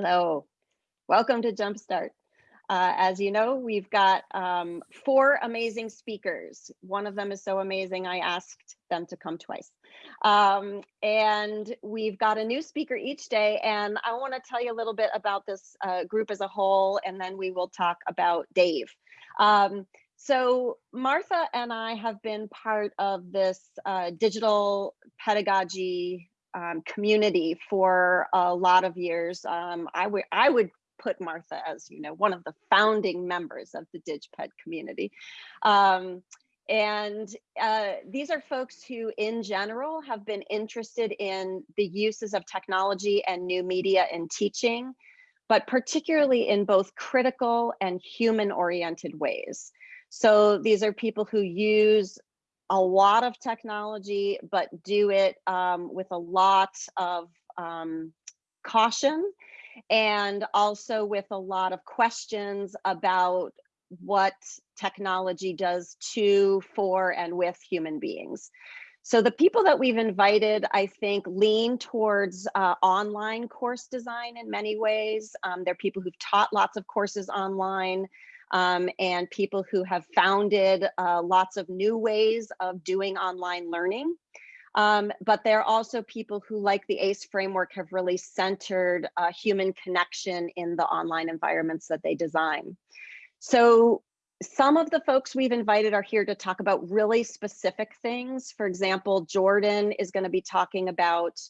Hello, welcome to Jumpstart. Uh, as you know, we've got um, four amazing speakers. One of them is so amazing, I asked them to come twice. Um, and we've got a new speaker each day. And I want to tell you a little bit about this uh, group as a whole, and then we will talk about Dave. Um, so Martha and I have been part of this uh, digital pedagogy um, community for a lot of years. Um, I would I would put Martha as you know one of the founding members of the DigPed community. Um, and uh, these are folks who in general have been interested in the uses of technology and new media in teaching, but particularly in both critical and human oriented ways. So these are people who use a lot of technology, but do it um, with a lot of um, caution and also with a lot of questions about what technology does to, for, and with human beings. So the people that we've invited, I think, lean towards uh, online course design in many ways. Um, they're people who've taught lots of courses online um, and people who have founded uh, lots of new ways of doing online learning. Um, but they're also people who, like the ACE framework, have really centered uh, human connection in the online environments that they design. So some of the folks we've invited are here to talk about really specific things. For example, Jordan is going to be talking about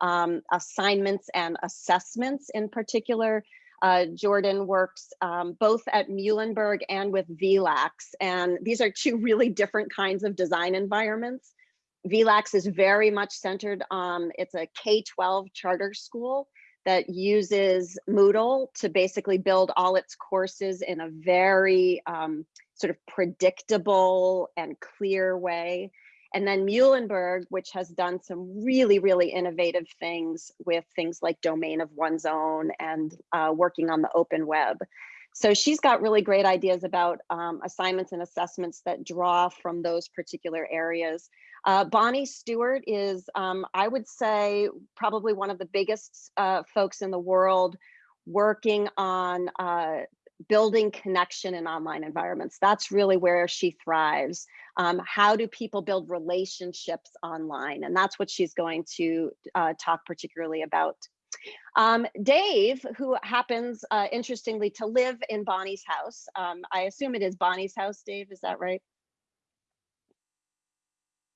um, assignments and assessments in particular. Uh, Jordan works um, both at Muhlenberg and with VLACS, and these are two really different kinds of design environments. VLACS is very much centered on, it's a K-12 charter school that uses Moodle to basically build all its courses in a very um, sort of predictable and clear way. And then Muhlenberg, which has done some really, really innovative things with things like domain of one's own and uh, working on the open web. So she's got really great ideas about um, assignments and assessments that draw from those particular areas. Uh, Bonnie Stewart is, um, I would say, probably one of the biggest uh, folks in the world working on uh, building connection in online environments. That's really where she thrives. Um, how do people build relationships online? And that's what she's going to uh, talk particularly about. Um, Dave, who happens, uh, interestingly, to live in Bonnie's house. Um, I assume it is Bonnie's house, Dave, is that right?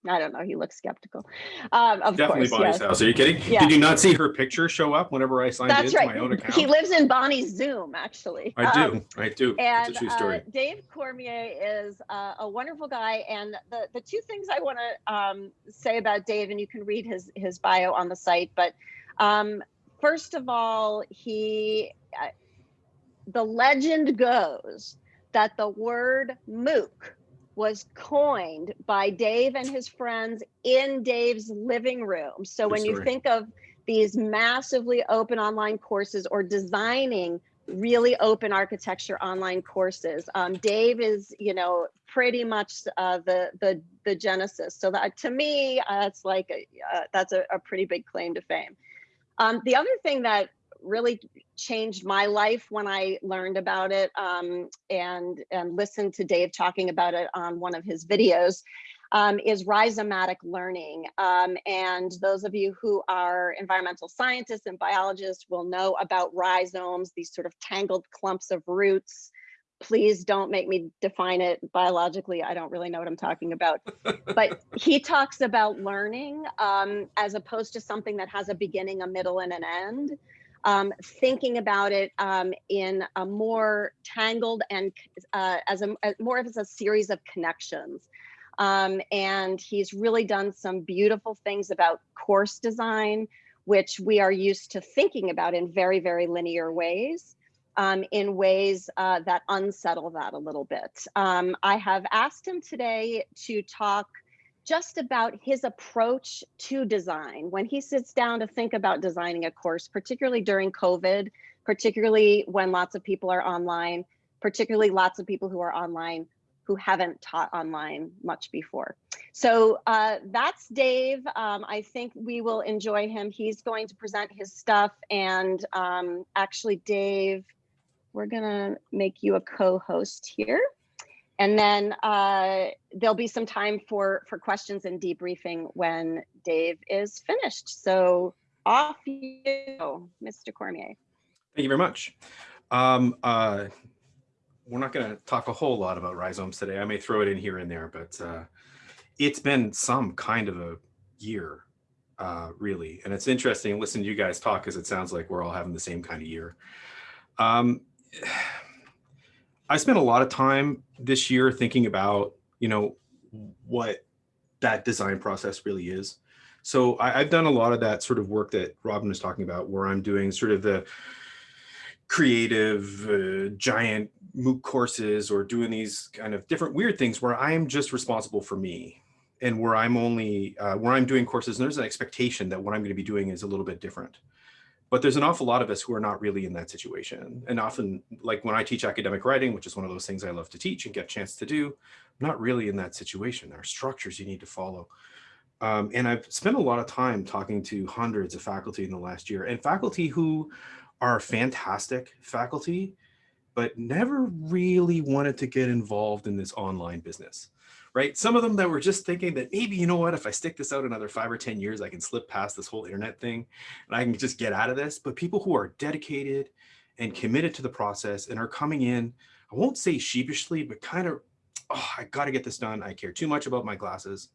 I don't know. He looks skeptical. Um, of Definitely course, Bonnie's yes. house. Are you kidding? Yeah. Did you not see her picture show up whenever I signed That's into right. my own account? He lives in Bonnie's Zoom, actually. I Um, do. I do. and it's a true uh, story. Dave Cormier is uh, a wonderful guy. And the, the two things I want to um, say about Dave, and you can read his, his bio on the site, but um, first of all, he, uh, the legend goes that the word MOOC was coined by Dave and his friends in Dave's living room. So when you think of these massively open online courses or designing really open architecture online courses. Um, Dave is, you know, pretty much uh, the the the genesis. So that to me, uh, that's like a, uh, that's a, a pretty big claim to fame. Um, the other thing that really changed my life when I learned about it um, and and listened to Dave talking about it on one of his videos um, is rhizomatic learning. Um, and those of you who are environmental scientists and biologists will know about rhizomes, these sort of tangled clumps of roots. Please don't make me define it biologically. I don't really know what I'm talking about. but he talks about learning um, as opposed to something that has a beginning, a middle, and an end. Um, thinking about it um, in a more tangled and uh, as a as more of as a series of connections. Um, and he's really done some beautiful things about course design, which we are used to thinking about in very, very linear ways, um, in ways uh, that unsettle that a little bit. Um, I have asked him today to talk just about his approach to design when he sits down to think about designing a course, particularly during COVID, particularly when lots of people are online, particularly lots of people who are online who haven't taught online much before. So uh, that's Dave. Um, I think we will enjoy him. He's going to present his stuff and um, actually Dave, we're gonna make you a co-host here. And then uh, there'll be some time for, for questions and debriefing when Dave is finished. So off you go, Mr. Cormier. Thank you very much. Um, uh, we're not going to talk a whole lot about rhizomes today. I may throw it in here and there, but uh, it's been some kind of a year, uh, really. And it's interesting listening to you guys talk because it sounds like we're all having the same kind of year. Um, I spent a lot of time this year thinking about, you know, what that design process really is. So I, have done a lot of that sort of work that Robin was talking about, where I'm doing sort of the creative uh, giant MOOC courses or doing these kind of different weird things where I'm just responsible for me and where I'm only, uh, where I'm doing courses and there's an expectation that what I'm going to be doing is a little bit different. But there's an awful lot of us who are not really in that situation. And often, like when I teach academic writing, which is one of those things I love to teach and get a chance to do, I'm not really in that situation. There are structures you need to follow. Um, and I've spent a lot of time talking to hundreds of faculty in the last year and faculty who are fantastic faculty, but never really wanted to get involved in this online business, right? Some of them that were just thinking that maybe, you know what, if I stick this out another five or 10 years, I can slip past this whole internet thing and I can just get out of this. But people who are dedicated and committed to the process and are coming in, I won't say sheepishly, but kind of, oh, I got to get this done. I care too much about my glasses.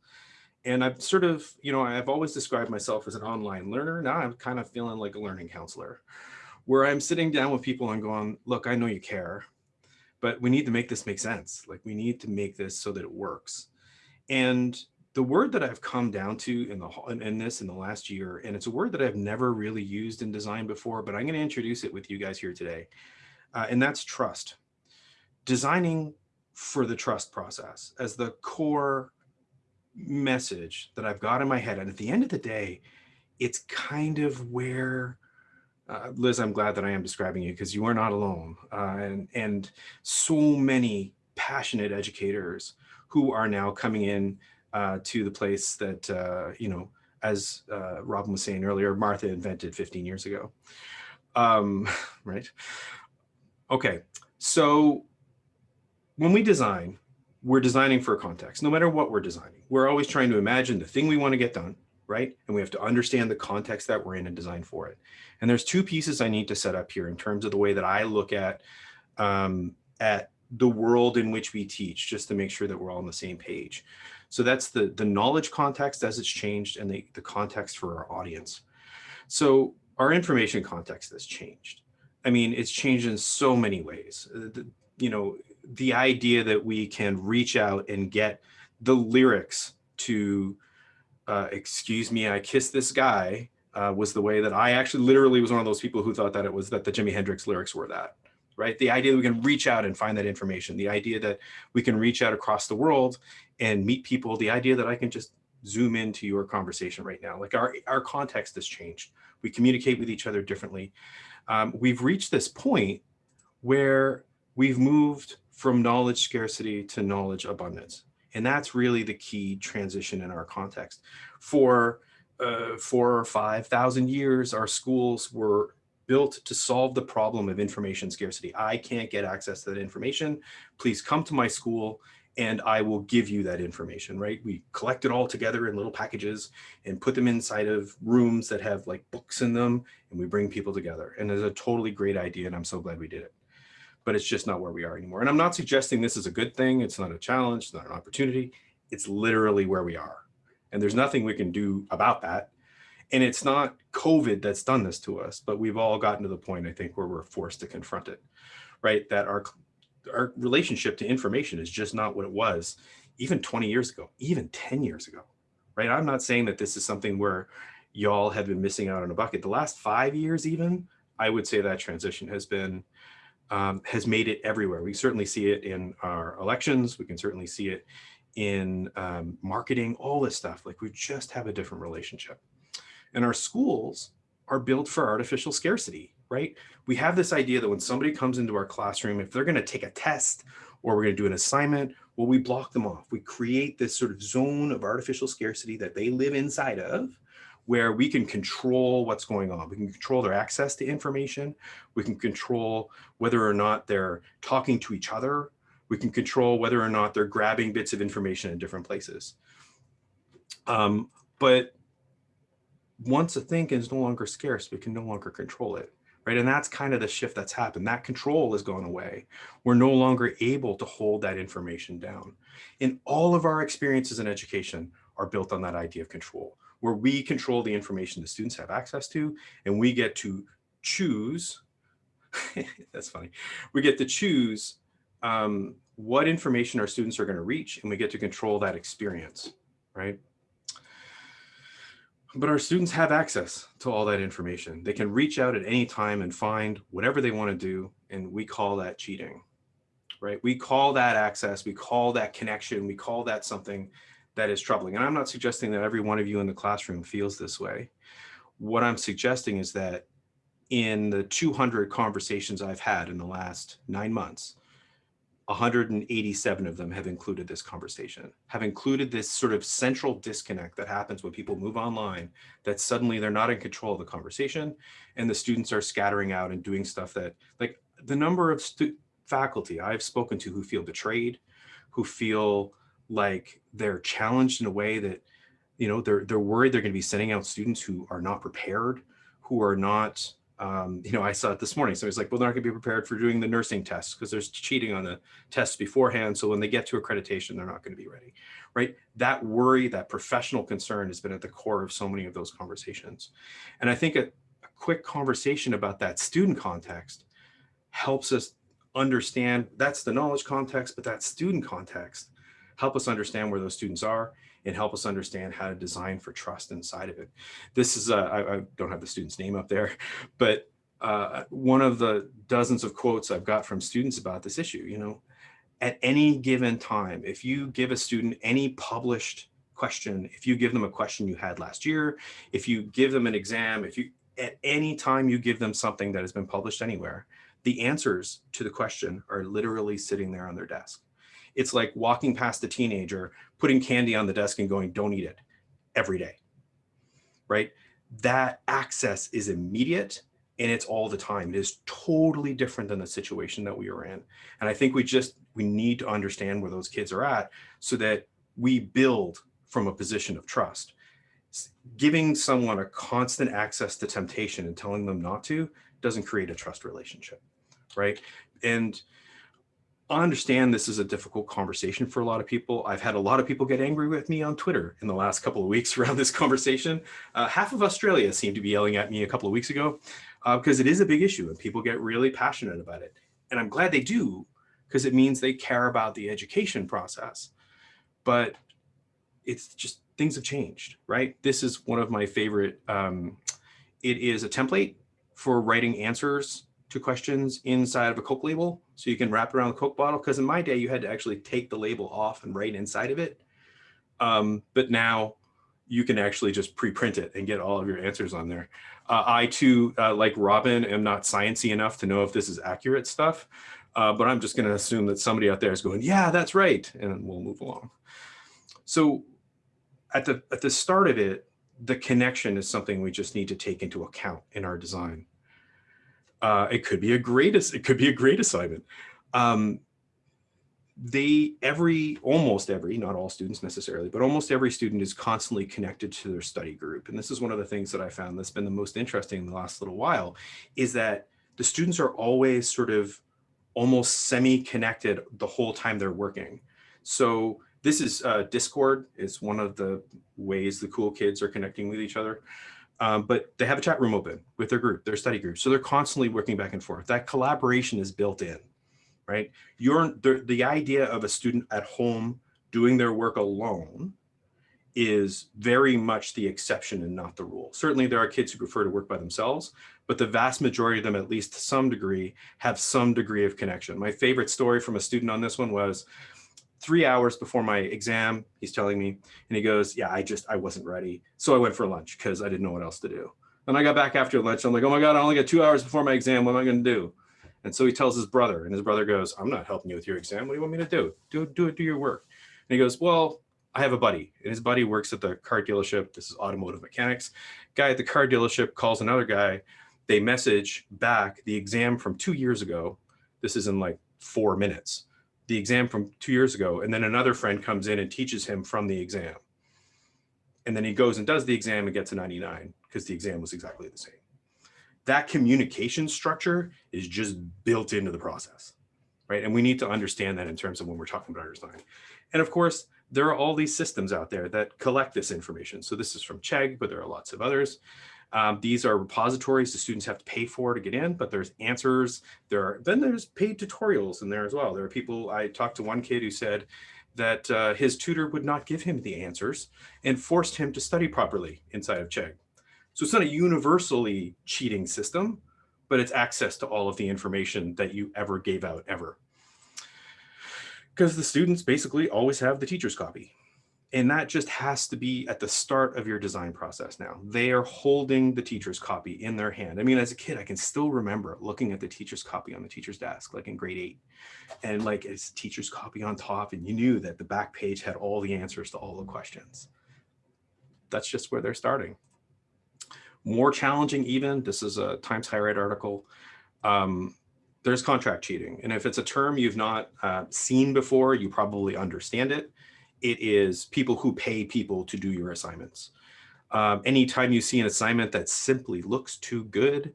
And I've sort of, you know, I've always described myself as an online learner. Now I'm kind of feeling like a learning counselor where I'm sitting down with people and going, look, I know you care, but we need to make this make sense. Like we need to make this so that it works. And the word that I've come down to in the in this in the last year, and it's a word that I've never really used in design before, but I'm going to introduce it with you guys here today, uh, and that's trust. Designing for the trust process as the core message that I've got in my head, and at the end of the day, it's kind of where uh, Liz, I'm glad that I am describing you because you are not alone. Uh, and, and so many passionate educators who are now coming in uh, to the place that, uh, you know, as uh, Robin was saying earlier, Martha invented 15 years ago. Um, right? Okay, so when we design, we're designing for a context, no matter what we're designing. We're always trying to imagine the thing we want to get done right? And we have to understand the context that we're in and design for it. And there's two pieces I need to set up here in terms of the way that I look at um, at the world in which we teach, just to make sure that we're all on the same page. So that's the, the knowledge context as it's changed and the, the context for our audience. So our information context has changed. I mean, it's changed in so many ways. Uh, the, you know, the idea that we can reach out and get the lyrics to uh, excuse me, I kissed this guy uh, was the way that I actually literally was one of those people who thought that it was that the Jimi Hendrix lyrics were that, right? The idea that we can reach out and find that information, the idea that we can reach out across the world and meet people, the idea that I can just zoom into your conversation right now. Like our, our context has changed. We communicate with each other differently. Um, we've reached this point where we've moved from knowledge scarcity to knowledge abundance. And that's really the key transition in our context. For uh, four or 5,000 years, our schools were built to solve the problem of information scarcity. I can't get access to that information. Please come to my school and I will give you that information, right? We collect it all together in little packages and put them inside of rooms that have like books in them and we bring people together. And it's a totally great idea and I'm so glad we did it but it's just not where we are anymore. And I'm not suggesting this is a good thing. It's not a challenge, it's not an opportunity. It's literally where we are. And there's nothing we can do about that. And it's not COVID that's done this to us, but we've all gotten to the point, I think, where we're forced to confront it, right? That our, our relationship to information is just not what it was even 20 years ago, even 10 years ago, right? I'm not saying that this is something where y'all have been missing out on a bucket. The last five years even, I would say that transition has been um, has made it everywhere. We certainly see it in our elections. We can certainly see it in um, marketing, all this stuff. Like we just have a different relationship. And our schools are built for artificial scarcity, right? We have this idea that when somebody comes into our classroom, if they're going to take a test or we're going to do an assignment, well, we block them off. We create this sort of zone of artificial scarcity that they live inside of where we can control what's going on. We can control their access to information. We can control whether or not they're talking to each other. We can control whether or not they're grabbing bits of information in different places. Um, but once a thing is no longer scarce, we can no longer control it, right? And that's kind of the shift that's happened. That control has gone away. We're no longer able to hold that information down. And all of our experiences in education are built on that idea of control, where we control the information the students have access to, and we get to choose, that's funny, we get to choose um, what information our students are gonna reach, and we get to control that experience, right? But our students have access to all that information. They can reach out at any time and find whatever they want to do. And we call that cheating, right? We call that access. We call that connection. We call that something that is troubling. And I'm not suggesting that every one of you in the classroom feels this way. What I'm suggesting is that in the 200 conversations I've had in the last nine months, 187 of them have included this conversation, have included this sort of central disconnect that happens when people move online, that suddenly they're not in control of the conversation and the students are scattering out and doing stuff that like the number of faculty I've spoken to who feel betrayed, who feel like they're challenged in a way that, you know, they're, they're worried they're going to be sending out students who are not prepared, who are not um, you know, I saw it this morning. So he's like, well, they're not gonna be prepared for doing the nursing tests because there's cheating on the tests beforehand. So when they get to accreditation, they're not gonna be ready, right? That worry, that professional concern has been at the core of so many of those conversations. And I think a, a quick conversation about that student context helps us understand, that's the knowledge context, but that student context help us understand where those students are and help us understand how to design for trust inside of it. This is, uh, don't have the student's name up there, but uh, one of the dozens of quotes I've got from students about this issue, you know, at any given time, if you give a student any published question, if you give them a question you had last year, if you give them an exam, if you, at any time you give them something that has been published anywhere, the answers to the question are literally sitting there on their desk. It's like walking past a teenager, putting candy on the desk and going, don't eat it every day, right? That access is immediate and it's all the time. It is totally different than the situation that we are in. And I think we just, we need to understand where those kids are at so that we build from a position of trust. Giving someone a constant access to temptation and telling them not to doesn't create a trust relationship, right? And I understand this is a difficult conversation for a lot of people. I've had a lot of people get angry with me on Twitter in the last couple of weeks around this conversation. Uh, half of Australia seemed to be yelling at me a couple of weeks ago uh, because it is a big issue and people get really passionate about it. And I'm glad they do because it means they care about the education process. But it's just things have changed, right? This is one of my favorite. Um, it is a template for writing answers to questions inside of a Coke label. So you can wrap around the Coke bottle. Because in my day, you had to actually take the label off and write inside of it. Um, but now you can actually just pre-print it and get all of your answers on there. Uh, I too, uh, like Robin, am not sciencey enough to know if this is accurate stuff, uh, but I'm just going to assume that somebody out there is going, yeah, that's right, and we'll move along. So at the at the start of it, the connection is something we just need to take into account in our design. Uh, it could be a great, it could be a great assignment. Um, they, every, almost every, not all students necessarily, but almost every student is constantly connected to their study group. And this is one of the things that I found that's been the most interesting in the last little while is that the students are always sort of almost semi-connected the whole time they're working. So this is uh, Discord is one of the ways the cool kids are connecting with each other um, but they have a chat room open with their group, their study group. So they're constantly working back and forth. That collaboration is built in, right? You're, the, the idea of a student at home doing their work alone is very much the exception and not the rule. Certainly there are kids who prefer to work by themselves, but the vast majority of them, at least to some degree, have some degree of connection. My favorite story from a student on this one was three hours before my exam, he's telling me, and he goes, yeah, I just, I wasn't ready. So I went for lunch because I didn't know what else to do. And I got back after lunch. I'm like, oh my God, I only got two hours before my exam. What am I going to do? And so he tells his brother, and his brother goes, I'm not helping you with your exam. What do you want me to do? Do, do it, do your work. And he goes, well, I have a buddy and his buddy works at the car dealership. This is automotive mechanics. Guy at the car dealership calls another guy. They message back the exam from two years ago. This is in like four minutes. The exam from two years ago. And then another friend comes in and teaches him from the exam. And then he goes and does the exam and gets a 99 because the exam was exactly the same. That communication structure is just built into the process, right? And we need to understand that in terms of when we're talking about our design. And of course, there are all these systems out there that collect this information. So this is from Chegg, but there are lots of others. Um, these are repositories the students have to pay for to get in, but there's answers. There are then there's paid tutorials in there as well. There are people, I talked to one kid who said that uh, his tutor would not give him the answers and forced him to study properly inside of Chegg. So it's not a universally cheating system, but it's access to all of the information that you ever gave out ever because the students basically always have the teacher's copy. And that just has to be at the start of your design process now. They are holding the teacher's copy in their hand. I mean, as a kid, I can still remember looking at the teacher's copy on the teacher's desk, like in grade eight. And like it's teacher's copy on top, and you knew that the back page had all the answers to all the questions. That's just where they're starting. More challenging even, this is a Times Higher Ed article. Um, there's contract cheating. And if it's a term you've not uh, seen before, you probably understand it. It is people who pay people to do your assignments. Um, anytime you see an assignment that simply looks too good,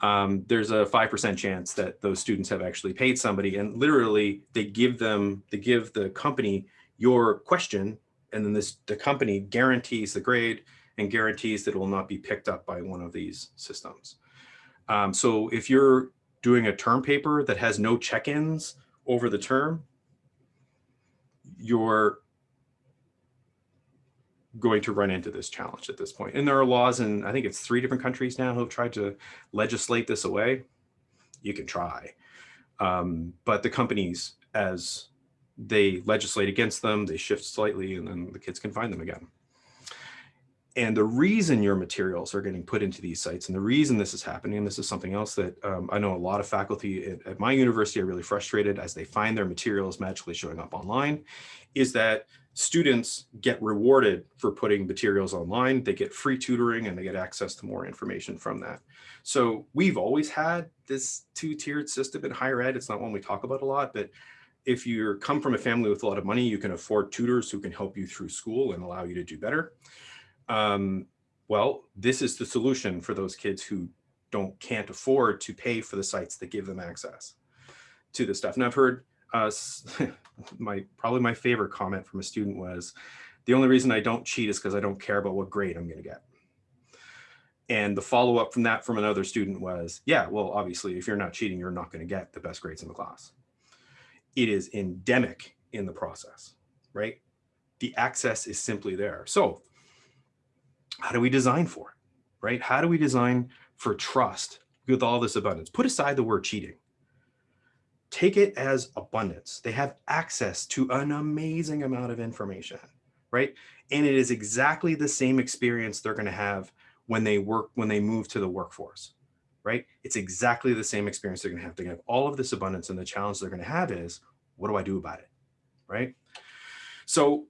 um, there's a 5% chance that those students have actually paid somebody and literally they give them, they give the company your question and then this the company guarantees the grade and guarantees that it will not be picked up by one of these systems. Um, so if you're doing a term paper that has no check-ins over the term, you're going to run into this challenge at this point. And there are laws in, I think it's three different countries now who have tried to legislate this away. You can try. Um, but the companies, as they legislate against them, they shift slightly and then the kids can find them again. And the reason your materials are getting put into these sites and the reason this is happening, and this is something else that um, I know a lot of faculty at, at, my university are really frustrated as they find their materials magically showing up online, is that students get rewarded for putting materials online. They get free tutoring and they get access to more information from that. So we've always had this two-tiered system in higher ed. It's not one we talk about a lot, but if you come from a family with a lot of money, you can afford tutors who can help you through school and allow you to do better um, well, this is the solution for those kids who don't can't afford to pay for the sites that give them access to this stuff. And I've heard uh, my probably my favorite comment from a student was, the only reason I don't cheat is because I don't care about what grade I'm going to get. And the follow up from that from another student was, yeah, well, obviously, if you're not cheating, you're not going to get the best grades in the class. It is endemic in the process, right? The access is simply there. So how do we design for it, right? How do we design for trust with all this abundance? Put aside the word cheating. Take it as abundance. They have access to an amazing amount of information, right? And it is exactly the same experience they're going to have when they work, when they move to the workforce, right? It's exactly the same experience they're going to have. They're going to have all of this abundance and the challenge they're going to have is, what do I do about it, right? So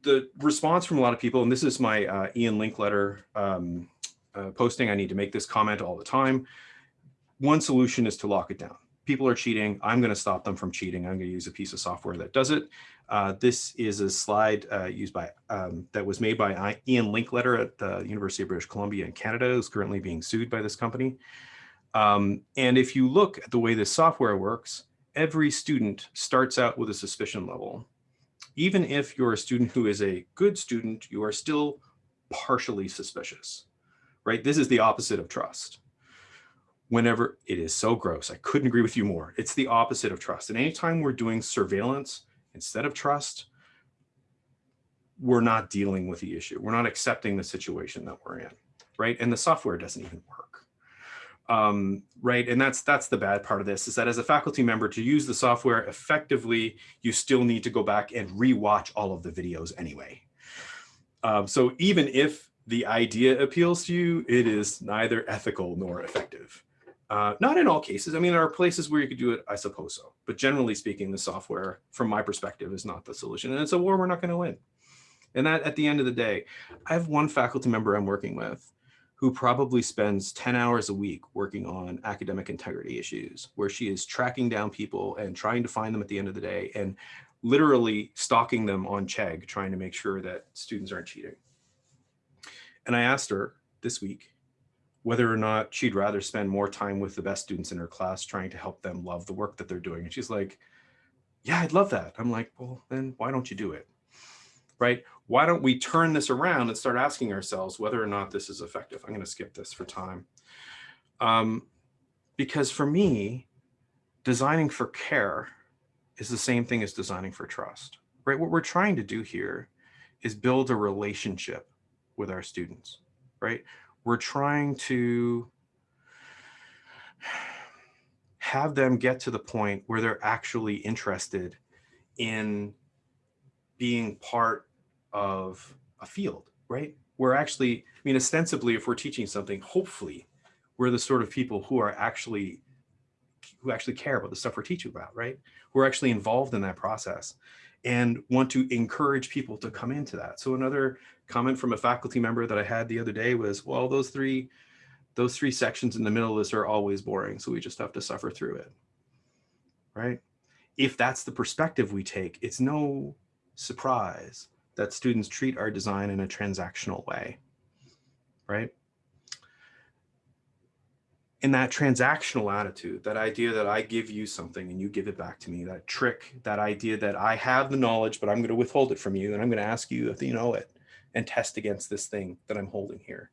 the response from a lot of people, and this is my uh, Ian Linkletter um, uh, posting, I need to make this comment all the time. One solution is to lock it down. People are cheating. I'm going to stop them from cheating. I'm going to use a piece of software that does it. Uh, this is a slide uh, used by um, that was made by Ian Linkletter at the University of British Columbia in Canada, who's currently being sued by this company. Um, and if you look at the way this software works, every student starts out with a suspicion level even if you're a student who is a good student, you are still partially suspicious, right? This is the opposite of trust. Whenever it is so gross, I couldn't agree with you more. It's the opposite of trust. And anytime we're doing surveillance instead of trust, we're not dealing with the issue. We're not accepting the situation that we're in, right? And the software doesn't even work um, right? And that's that's the bad part of this is that as a faculty member to use the software effectively, you still need to go back and rewatch all of the videos anyway. Um, so even if the idea appeals to you, it is neither ethical nor effective. Uh, not in all cases. I mean, there are places where you could do it, I suppose so. But generally speaking, the software, from my perspective, is not the solution. And it's a war we're not going to win. And that at the end of the day, I have one faculty member I'm working with who probably spends 10 hours a week working on academic integrity issues, where she is tracking down people and trying to find them at the end of the day and literally stalking them on Chegg, trying to make sure that students aren't cheating. And I asked her this week whether or not she'd rather spend more time with the best students in her class trying to help them love the work that they're doing. And she's like, yeah, I'd love that. I'm like, well, then why don't you do it? Right? Why don't we turn this around and start asking ourselves whether or not this is effective? I'm going to skip this for time. Um, because for me, designing for care is the same thing as designing for trust, right? What we're trying to do here is build a relationship with our students, right? We're trying to have them get to the point where they're actually interested in being part of a field, right? We're actually, I mean, ostensibly, if we're teaching something, hopefully we're the sort of people who are actually, who actually care about the stuff we're teaching about, right? Who are actually involved in that process and want to encourage people to come into that. So another comment from a faculty member that I had the other day was, well, those three, those three sections in the middle of this are always boring. So we just have to suffer through it, right? If that's the perspective we take, it's no surprise that students treat our design in a transactional way, right? In that transactional attitude, that idea that I give you something and you give it back to me, that trick, that idea that I have the knowledge, but I'm going to withhold it from you and I'm going to ask you if you know it and test against this thing that I'm holding here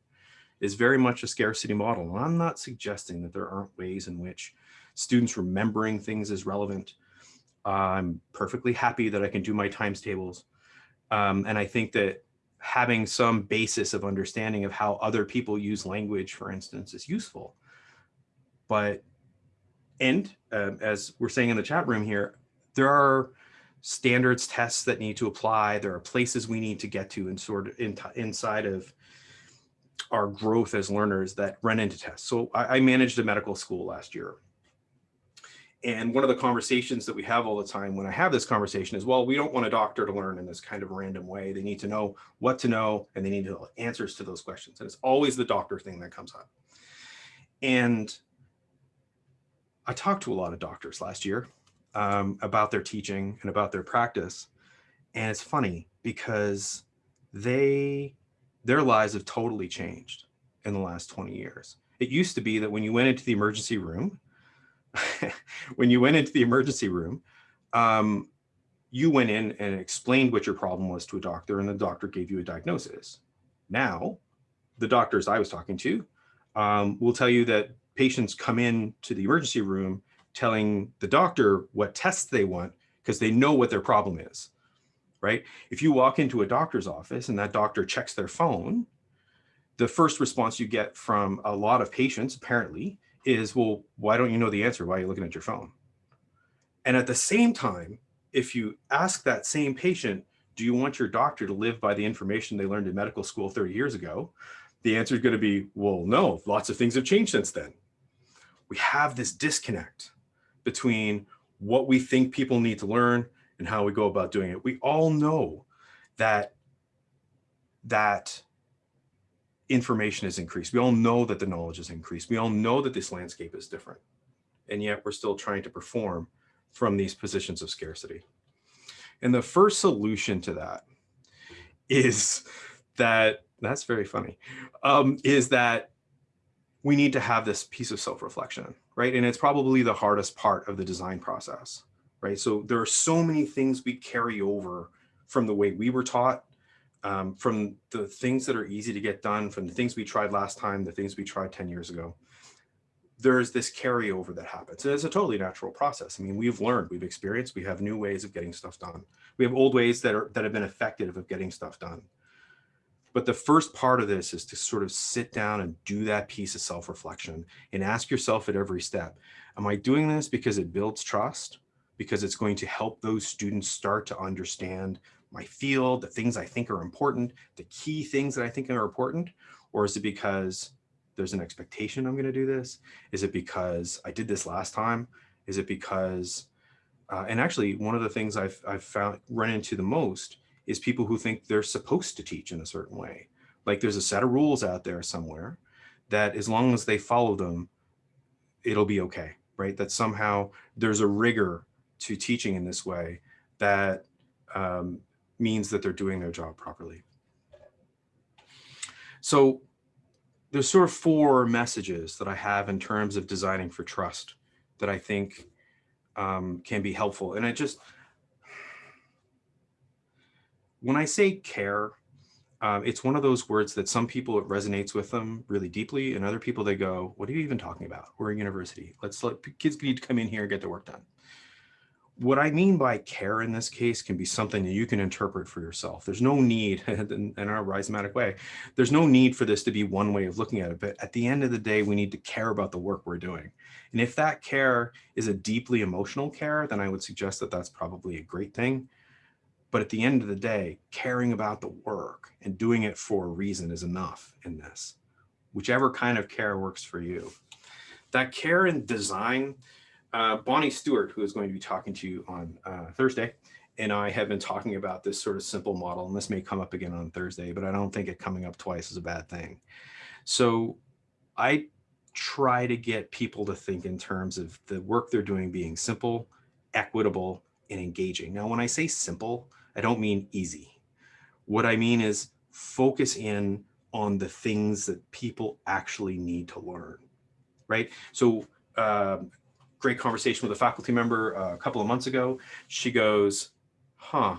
is very much a scarcity model. And I'm not suggesting that there aren't ways in which students remembering things is relevant. I'm perfectly happy that I can do my times tables. Um, and I think that having some basis of understanding of how other people use language, for instance, is useful. But, and uh, as we're saying in the chat room here, there are standards tests that need to apply. There are places we need to get to and sort of in, inside of our growth as learners that run into tests. So I, I managed a medical school last year and one of the conversations that we have all the time when I have this conversation is, well, we don't want a doctor to learn in this kind of random way. They need to know what to know and they need to know answers to those questions. And it's always the doctor thing that comes up. And I talked to a lot of doctors last year um, about their teaching and about their practice. And it's funny because they, their lives have totally changed in the last 20 years. It used to be that when you went into the emergency room, when you went into the emergency room, um, you went in and explained what your problem was to a doctor and the doctor gave you a diagnosis. Now, the doctors I was talking to um, will tell you that patients come in to the emergency room telling the doctor what tests they want because they know what their problem is, right? If you walk into a doctor's office and that doctor checks their phone, the first response you get from a lot of patients, apparently, is, well, why don't you know the answer? Why are you looking at your phone? And at the same time, if you ask that same patient, do you want your doctor to live by the information they learned in medical school 30 years ago? The answer is going to be, well, no, lots of things have changed since then. We have this disconnect between what we think people need to learn and how we go about doing it. We all know that that information is increased. We all know that the knowledge is increased. We all know that this landscape is different. And yet we're still trying to perform from these positions of scarcity. And the first solution to that is that, that's very funny, um, is that we need to have this piece of self-reflection, right? And it's probably the hardest part of the design process, right? So there are so many things we carry over from the way we were taught um, from the things that are easy to get done, from the things we tried last time, the things we tried 10 years ago, there's this carryover that happens. And it's a totally natural process. I mean, we've learned, we've experienced, we have new ways of getting stuff done. We have old ways that are that have been effective of getting stuff done. But the first part of this is to sort of sit down and do that piece of self-reflection and ask yourself at every step, am I doing this because it builds trust? Because it's going to help those students start to understand my field, the things I think are important, the key things that I think are important, or is it because there's an expectation I'm going to do this? Is it because I did this last time? Is it because, uh, and actually one of the things I've, I've found run into the most is people who think they're supposed to teach in a certain way. Like there's a set of rules out there somewhere that as long as they follow them, it'll be okay, right? That somehow there's a rigor to teaching in this way that um, means that they're doing their job properly. So there's sort of four messages that I have in terms of designing for trust that I think um, can be helpful. And I just, when I say care, um, it's one of those words that some people it resonates with them really deeply and other people they go, what are you even talking about? We're a university. Let's let kids need to come in here and get their work done what I mean by care in this case can be something that you can interpret for yourself. There's no need in, in our rhizomatic way. There's no need for this to be one way of looking at it. But at the end of the day, we need to care about the work we're doing. And if that care is a deeply emotional care, then I would suggest that that's probably a great thing. But at the end of the day, caring about the work and doing it for a reason is enough in this, whichever kind of care works for you. That care and design uh, Bonnie Stewart, who is going to be talking to you on uh, Thursday, and I have been talking about this sort of simple model, and this may come up again on Thursday, but I don't think it coming up twice is a bad thing. So I try to get people to think in terms of the work they're doing being simple, equitable, and engaging. Now, when I say simple, I don't mean easy. What I mean is focus in on the things that people actually need to learn, right? So um, great conversation with a faculty member uh, a couple of months ago. She goes, huh,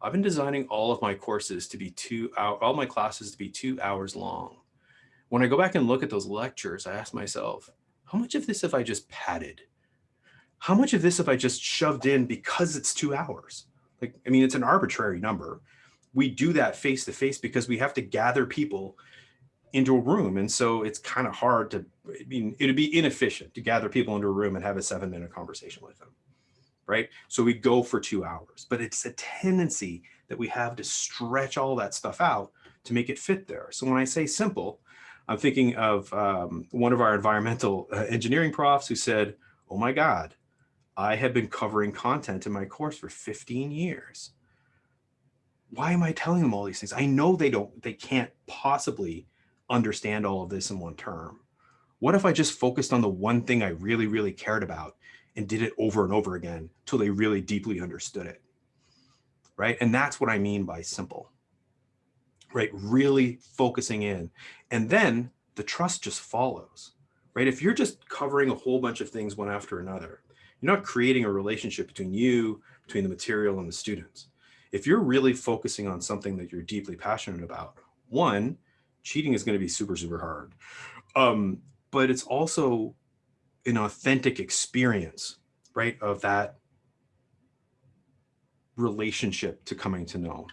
I've been designing all of my courses to be two all my classes to be two hours long. When I go back and look at those lectures, I ask myself, how much of this have I just padded? How much of this have I just shoved in because it's two hours? Like, I mean, it's an arbitrary number. We do that face to face because we have to gather people into a room. And so it's kind of hard to, I mean, it'd be inefficient to gather people into a room and have a seven minute conversation with them, right? So we go for two hours, but it's a tendency that we have to stretch all that stuff out to make it fit there. So when I say simple, I'm thinking of um, one of our environmental uh, engineering profs who said, oh my God, I have been covering content in my course for 15 years. Why am I telling them all these things? I know they don't, they can't possibly understand all of this in one term? What if I just focused on the one thing I really, really cared about and did it over and over again till they really deeply understood it? Right. And that's what I mean by simple. Right. Really focusing in. And then the trust just follows. Right. If you're just covering a whole bunch of things one after another, you're not creating a relationship between you, between the material and the students. If you're really focusing on something that you're deeply passionate about, one, cheating is going to be super, super hard. Um, but it's also an authentic experience, right, of that relationship to coming to know.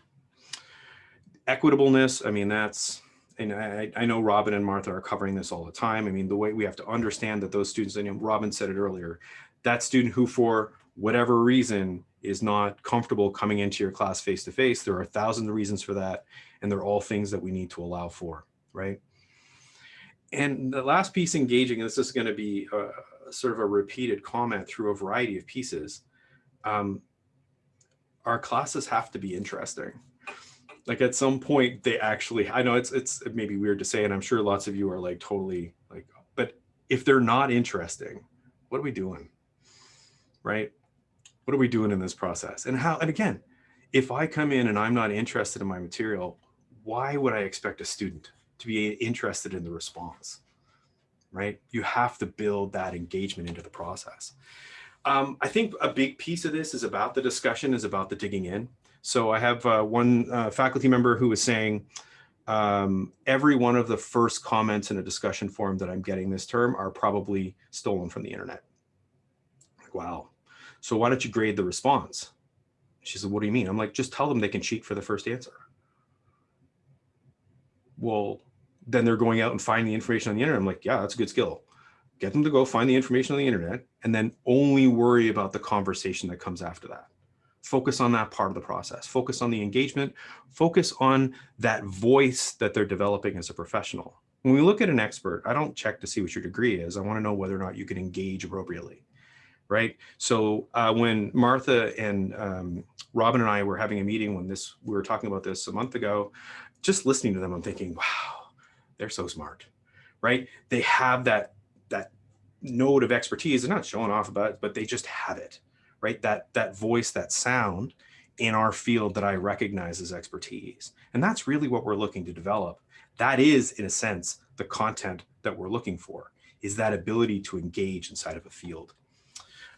Equitableness, I mean, that's, and I, I know Robin and Martha are covering this all the time. I mean, the way we have to understand that those students, and Robin said it earlier, that student who for whatever reason is not comfortable coming into your class face to face, there are thousands of reasons for that and they're all things that we need to allow for, right? And the last piece engaging, and this is going to be a, sort of a repeated comment through a variety of pieces. Um, our classes have to be interesting. Like at some point they actually, I know it's, it's it may be weird to say, and I'm sure lots of you are like totally like, but if they're not interesting, what are we doing? Right? What are we doing in this process? And how, and again, if I come in and I'm not interested in my material, why would I expect a student to be interested in the response, right? You have to build that engagement into the process. Um, I think a big piece of this is about the discussion, is about the digging in. So I have uh, one uh, faculty member who was saying, um, every one of the first comments in a discussion forum that I'm getting this term are probably stolen from the internet. Like, wow. So why don't you grade the response? She said, what do you mean? I'm like, just tell them they can cheat for the first answer well, then they're going out and finding the information on the internet. I'm like, yeah, that's a good skill. Get them to go find the information on the internet and then only worry about the conversation that comes after that. Focus on that part of the process. Focus on the engagement. Focus on that voice that they're developing as a professional, When we look at an expert, I don't check to see what your degree is. I want to know whether or not you can engage appropriately, right? So uh, when Martha and um, Robin and I were having a meeting when this we were talking about this a month ago, just listening to them, I'm thinking, wow, they're so smart, right? They have that that node of expertise. They're not showing off about it, but they just have it, right? That that voice, that sound in our field that I recognize as expertise. And that's really what we're looking to develop. That is, in a sense, the content that we're looking for, is that ability to engage inside of a field.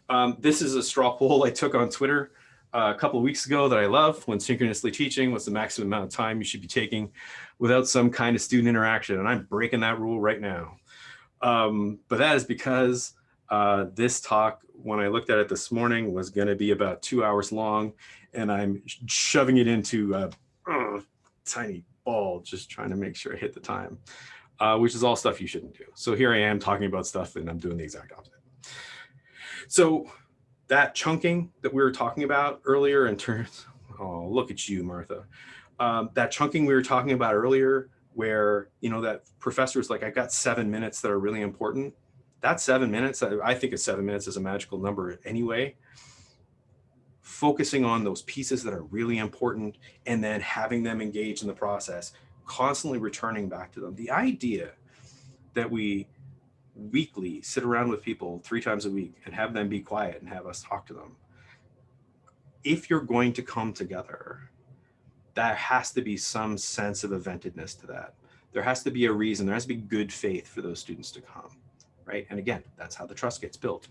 Um, this is a straw poll I took on Twitter uh, a couple of weeks ago that I love when synchronously teaching, what's the maximum amount of time you should be taking without some kind of student interaction. And I'm breaking that rule right now. Um, but that is because uh, this talk, when I looked at it this morning, was going to be about two hours long, and I'm shoving it into a uh, tiny ball, just trying to make sure I hit the time, uh, which is all stuff you shouldn't do. So here I am talking about stuff, and I'm doing the exact opposite. So that chunking that we were talking about earlier in terms, oh, look at you, Martha. Um, that chunking we were talking about earlier, where, you know, that professor's like, I've got seven minutes that are really important. That seven minutes, I think of seven minutes as a magical number anyway. Focusing on those pieces that are really important and then having them engage in the process, constantly returning back to them. The idea that we weekly sit around with people three times a week and have them be quiet and have us talk to them. If you're going to come together, there has to be some sense of eventedness to that. There has to be a reason, there has to be good faith for those students to come, right? And again, that's how the trust gets built.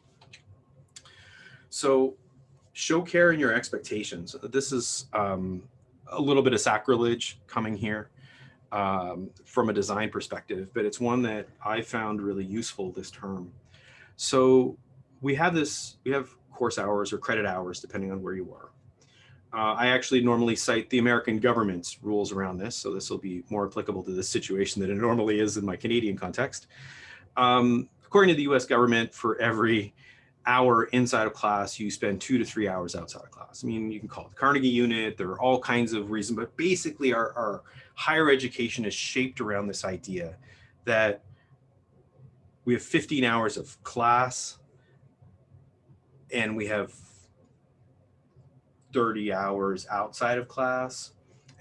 So show care in your expectations. This is um, a little bit of sacrilege coming here um, from a design perspective, but it's one that I found really useful this term. So we have this, we have course hours or credit hours, depending on where you are. Uh, I actually normally cite the American government's rules around this, so this will be more applicable to this situation than it normally is in my Canadian context. Um, according to the US government, for every hour inside of class, you spend two to three hours outside of class. I mean, you can call it the Carnegie unit, there are all kinds of reasons, but basically our, our higher education is shaped around this idea that we have 15 hours of class and we have 30 hours outside of class.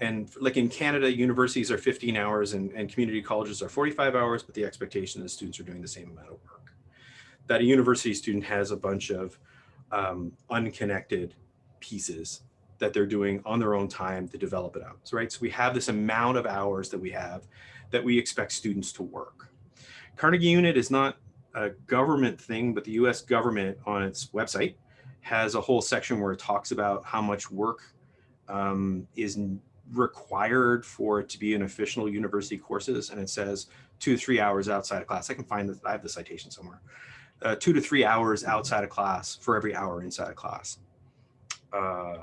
And like in Canada, universities are 15 hours and, and community colleges are 45 hours, but the expectation is students are doing the same amount of work. That a university student has a bunch of um, unconnected pieces that they're doing on their own time to develop it out. So, right, so we have this amount of hours that we have that we expect students to work. Carnegie Unit is not a government thing, but the US government on its website has a whole section where it talks about how much work um, is required for it to be an official university courses. And it says two to three hours outside of class. I can find that I have the citation somewhere. Uh, two to three hours outside of class for every hour inside of class. Uh,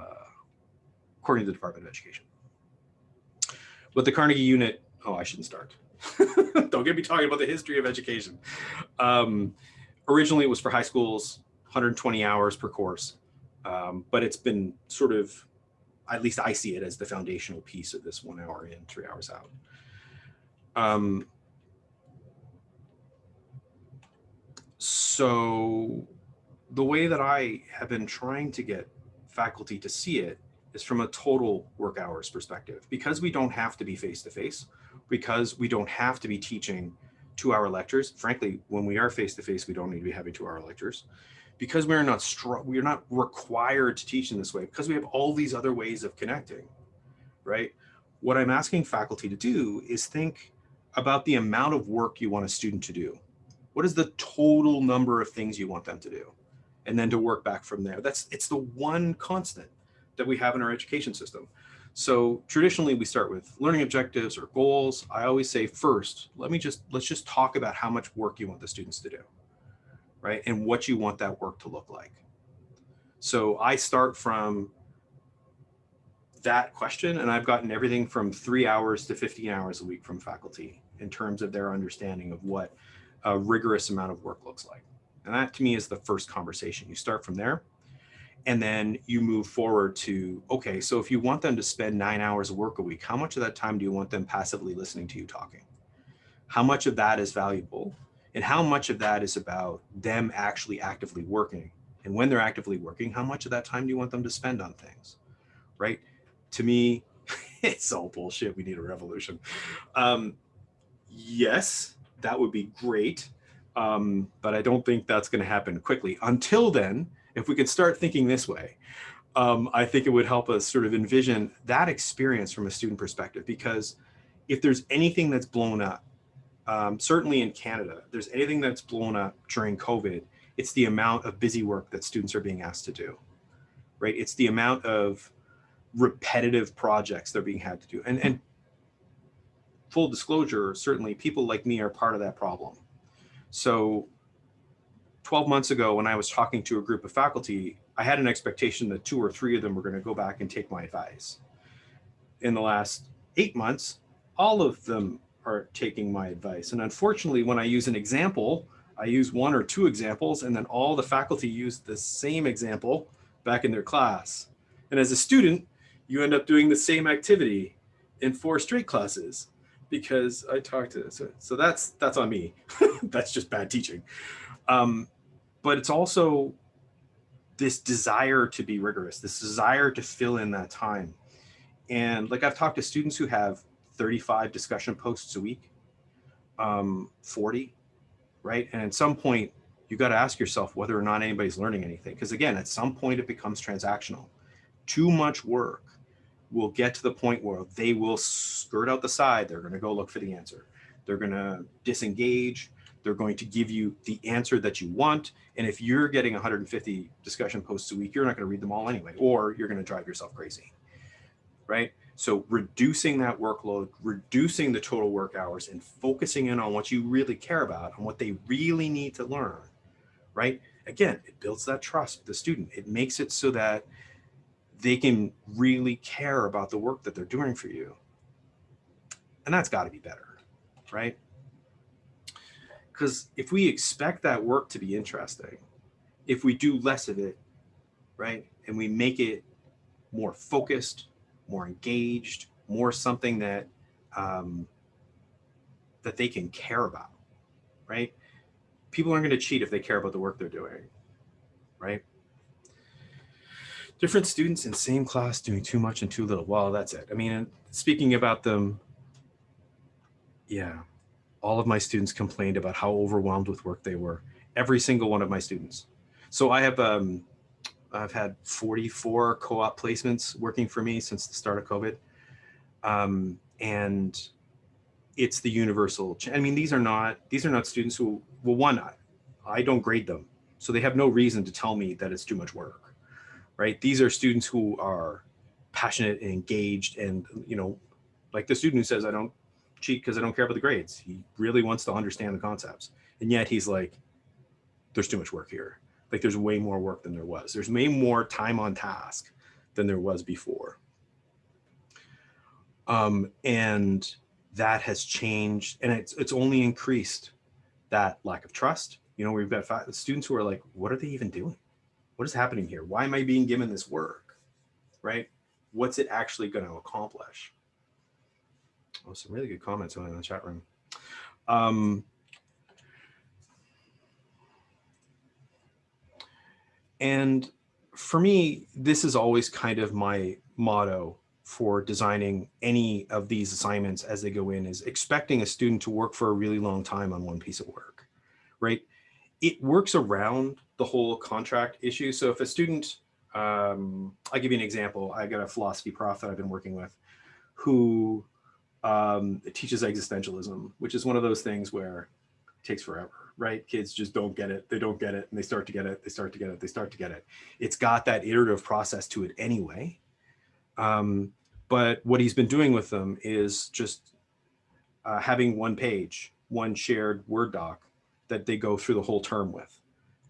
according to the Department of Education. But the Carnegie unit, oh, I shouldn't start. Don't get me talking about the history of education. Um, originally, it was for high schools, 120 hours per course, um, but it's been sort of, at least I see it as the foundational piece of this one hour in, three hours out. Um, so the way that I have been trying to get faculty to see it is from a total work hours perspective. Because we don't have to be face-to-face, -face, because we don't have to be teaching two-hour lectures. Frankly, when we are face-to-face, -face, we don't need to be having two-hour lectures. Because we're not we're not required to teach in this way, because we have all these other ways of connecting, right? What I'm asking faculty to do is think about the amount of work you want a student to do. What is the total number of things you want them to do? And then to work back from there. That's it's the one constant that we have in our education system. So traditionally we start with learning objectives or goals. I always say first, let me just, let's just talk about how much work you want the students to do, right? And what you want that work to look like. So I start from that question and I've gotten everything from three hours to 15 hours a week from faculty in terms of their understanding of what a rigorous amount of work looks like. And that to me is the first conversation. You start from there and then you move forward to, okay, so if you want them to spend nine hours of work a week, how much of that time do you want them passively listening to you talking? how much of that is valuable and how much of that is about them actually actively working. And when they're actively working, how much of that time do you want them to spend on things, right? To me, it's all bullshit. We need a revolution. Um, yes, that would be great. Um, but I don't think that's going to happen quickly. Until then, if we could start thinking this way, um, I think it would help us sort of envision that experience from a student perspective. Because if there's anything that's blown up, um, certainly in Canada, there's anything that's blown up during COVID, it's the amount of busy work that students are being asked to do, right? It's the amount of repetitive projects they're being had to do. And, and full disclosure, certainly people like me are part of that problem. So 12 months ago, when I was talking to a group of faculty, I had an expectation that two or three of them were going to go back and take my advice. In the last eight months, all of them are taking my advice. And unfortunately, when I use an example, I use one or two examples, and then all the faculty use the same example back in their class. And as a student, you end up doing the same activity in four straight classes because I talked to so, so that's that's on me. that's just bad teaching. Um, but it's also this desire to be rigorous, this desire to fill in that time. And like I've talked to students who have 35 discussion posts a week, um, 40, right? And at some point, you got to ask yourself whether or not anybody's learning anything. Because again, at some point it becomes transactional. Too much work will get to the point where they will skirt out the side. They're going to go look for the answer. They're going to disengage. They're going to give you the answer that you want. And if you're getting 150 discussion posts a week, you're not going to read them all anyway, or you're going to drive yourself crazy. Right. So reducing that workload, reducing the total work hours and focusing in on what you really care about and what they really need to learn. Right. Again, it builds that trust with the student. It makes it so that they can really care about the work that they're doing for you. And that's got to be better, right? Because if we expect that work to be interesting, if we do less of it, right, and we make it more focused, more engaged, more something that um, that they can care about, right? People aren't going to cheat if they care about the work they're doing, right? different students in same class doing too much and too little. Well, that's it. I mean, speaking about them, yeah, all of my students complained about how overwhelmed with work they were. Every single one of my students. So I have, um, I've had 44 co-op placements working for me since the start of COVID. Um, and it's the universal, I mean, these are not, these are not students who, well, one, I, I don't grade them. So they have no reason to tell me that it's too much work right? These are students who are passionate and engaged and, you know, like the student who says, I don't cheat because I don't care about the grades. He really wants to understand the concepts. And yet he's like, there's too much work here. Like there's way more work than there was. There's way more time on task than there was before. Um, and that has changed and it's, it's only increased that lack of trust. You know, we've got students who are like, what are they even doing? what is happening here? Why am I being given this work, right? What's it actually going to accomplish? Oh, some really good comments on in the chat room. Um, and for me, this is always kind of my motto for designing any of these assignments as they go in is expecting a student to work for a really long time on one piece of work, right? It works around the whole contract issue. So if a student, um, I'll give you an example. I got a philosophy prof that I've been working with who um, it teaches existentialism, which is one of those things where it takes forever, right? Kids just don't get it. They don't get it and they start to get it. They start to get it. They start to get it. It's got that iterative process to it anyway. Um, but what he's been doing with them is just uh, having one page, one shared Word doc that they go through the whole term with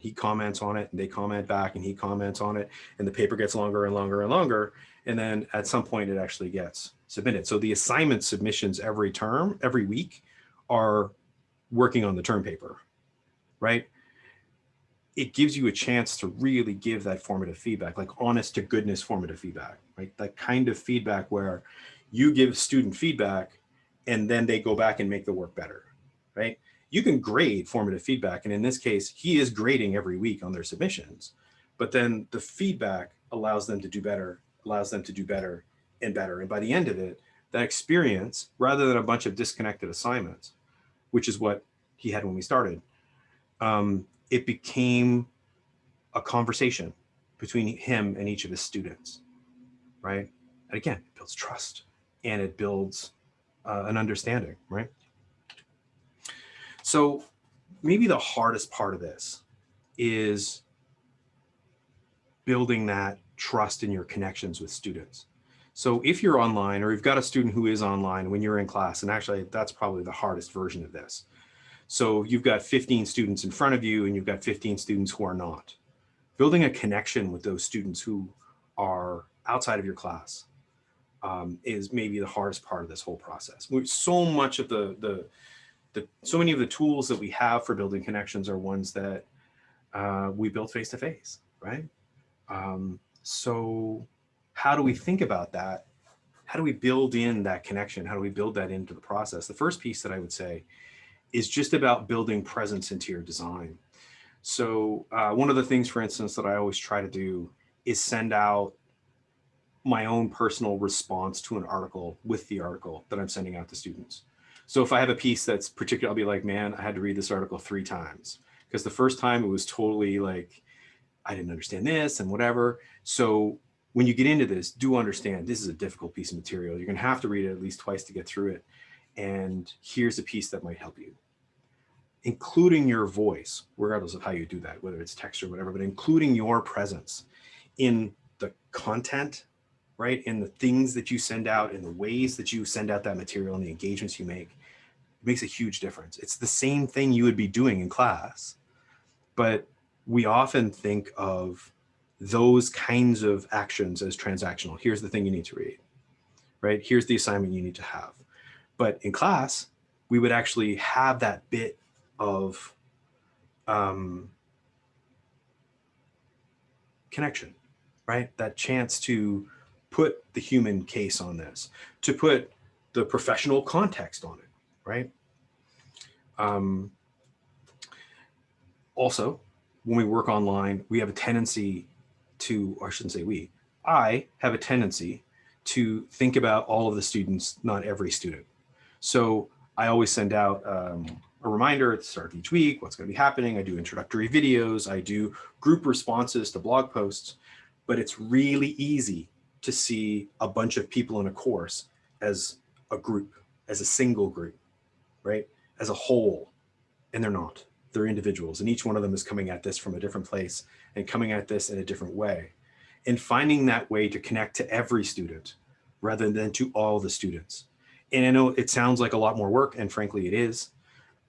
he comments on it and they comment back and he comments on it and the paper gets longer and longer and longer. And then at some point it actually gets submitted. So the assignment submissions every term, every week are working on the term paper, right? It gives you a chance to really give that formative feedback, like honest to goodness formative feedback, right? That kind of feedback where you give student feedback and then they go back and make the work better, right? You can grade formative feedback. And in this case, he is grading every week on their submissions, but then the feedback allows them to do better, allows them to do better and better. And by the end of it, that experience, rather than a bunch of disconnected assignments, which is what he had when we started, um, it became a conversation between him and each of his students, right? And again, it builds trust and it builds uh, an understanding, right? So maybe the hardest part of this is building that trust in your connections with students. So if you're online or you've got a student who is online when you're in class, and actually that's probably the hardest version of this. So you've got 15 students in front of you and you've got 15 students who are not. Building a connection with those students who are outside of your class um, is maybe the hardest part of this whole process. So much of the, the, the, so many of the tools that we have for building connections are ones that uh, we build face to face, right? Um, so how do we think about that? How do we build in that connection? How do we build that into the process? The first piece that I would say is just about building presence into your design. So uh, one of the things, for instance, that I always try to do is send out my own personal response to an article with the article that I'm sending out to students. So if I have a piece that's particular, I'll be like, man, I had to read this article three times because the first time it was totally like, I didn't understand this and whatever. So when you get into this, do understand this is a difficult piece of material. You're gonna have to read it at least twice to get through it. And here's a piece that might help you. Including your voice, regardless of how you do that, whether it's text or whatever, but including your presence in the content, right? In the things that you send out, in the ways that you send out that material and the engagements you make, it makes a huge difference. It's the same thing you would be doing in class, but we often think of those kinds of actions as transactional. Here's the thing you need to read, right? Here's the assignment you need to have. But in class, we would actually have that bit of um, connection, right? That chance to put the human case on this, to put the professional context on it, right? Um, also, when we work online, we have a tendency to, or I shouldn't say we, I have a tendency to think about all of the students, not every student. So I always send out um, a reminder at the start of each week, what's going to be happening. I do introductory videos. I do group responses to blog posts, but it's really easy to see a bunch of people in a course as a group, as a single group, right? As a whole, and they're not they're individuals and each one of them is coming at this from a different place and coming at this in a different way and finding that way to connect to every student rather than to all the students. And I know it sounds like a lot more work and frankly it is,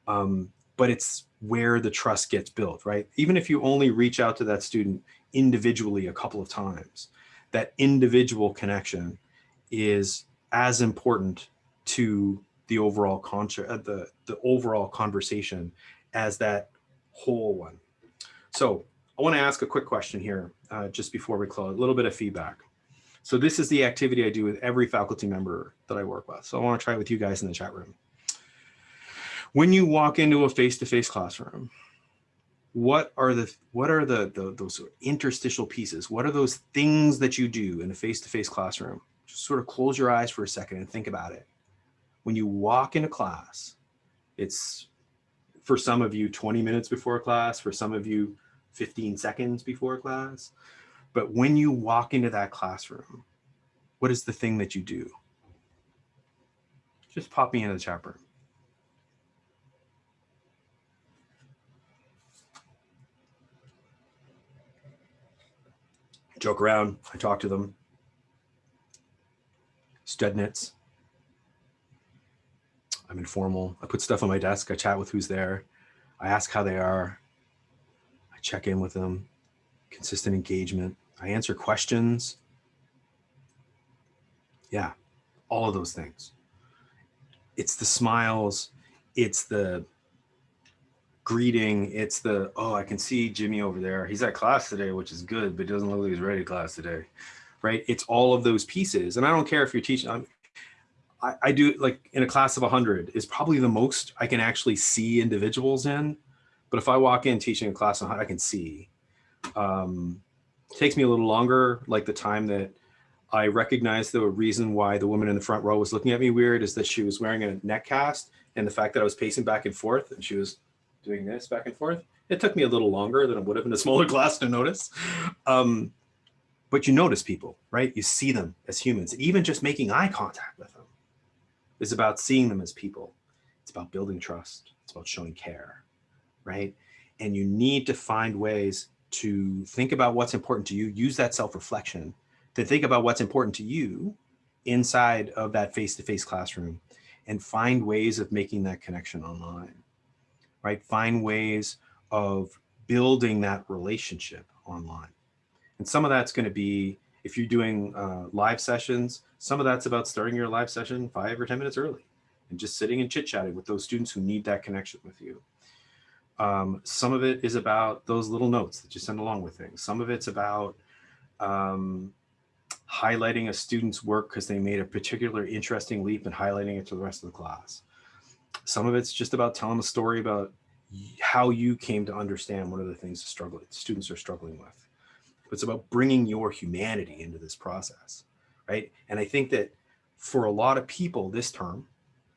um, but it's where the trust gets built, right? Even if you only reach out to that student individually a couple of times, that individual connection is as important to the overall concert, uh, the, the overall conversation as that whole one. So I want to ask a quick question here uh, just before we close, a little bit of feedback. So this is the activity I do with every faculty member that I work with. So I want to try it with you guys in the chat room. When you walk into a face-to-face -face classroom, what are the what are the, the those interstitial pieces? What are those things that you do in a face-to-face -face classroom? Just sort of close your eyes for a second and think about it. When you walk into class, it's for some of you 20 minutes before class, for some of you 15 seconds before class. But when you walk into that classroom, what is the thing that you do? Just pop me into the chat room. Joke around, I talk to them. Studnets. I'm informal. I put stuff on my desk. I chat with who's there. I ask how they are. Check in with them. Consistent engagement. I answer questions. Yeah, all of those things. It's the smiles. It's the greeting. It's the, oh, I can see Jimmy over there. He's at class today, which is good, but doesn't look like he's ready to class today, right? It's all of those pieces. And I don't care if you're teaching, I'm, I, I do like in a class of 100 is probably the most I can actually see individuals in. But if I walk in teaching a class on how I can see, um, takes me a little longer, like the time that I recognize the reason why the woman in the front row was looking at me weird is that she was wearing a neck cast and the fact that I was pacing back and forth and she was doing this back and forth. It took me a little longer than it would have in a smaller class to notice. Um, but you notice people, right? You see them as humans, even just making eye contact with them is about seeing them as people. It's about building trust. It's about showing care, right? And you need to find ways to think about what's important to you, use that self-reflection to think about what's important to you inside of that face-to-face -face classroom and find ways of making that connection online, right? Find ways of building that relationship online. And some of that's going to be, if you're doing uh, live sessions, some of that's about starting your live session five or 10 minutes early and just sitting and chit chatting with those students who need that connection with you. Um, some of it is about those little notes that you send along with things. Some of it's about um, highlighting a student's work because they made a particular interesting leap and highlighting it to the rest of the class. Some of it's just about telling a story about how you came to understand one of the things the struggle students are struggling with. It's about bringing your humanity into this process, right? And I think that for a lot of people this term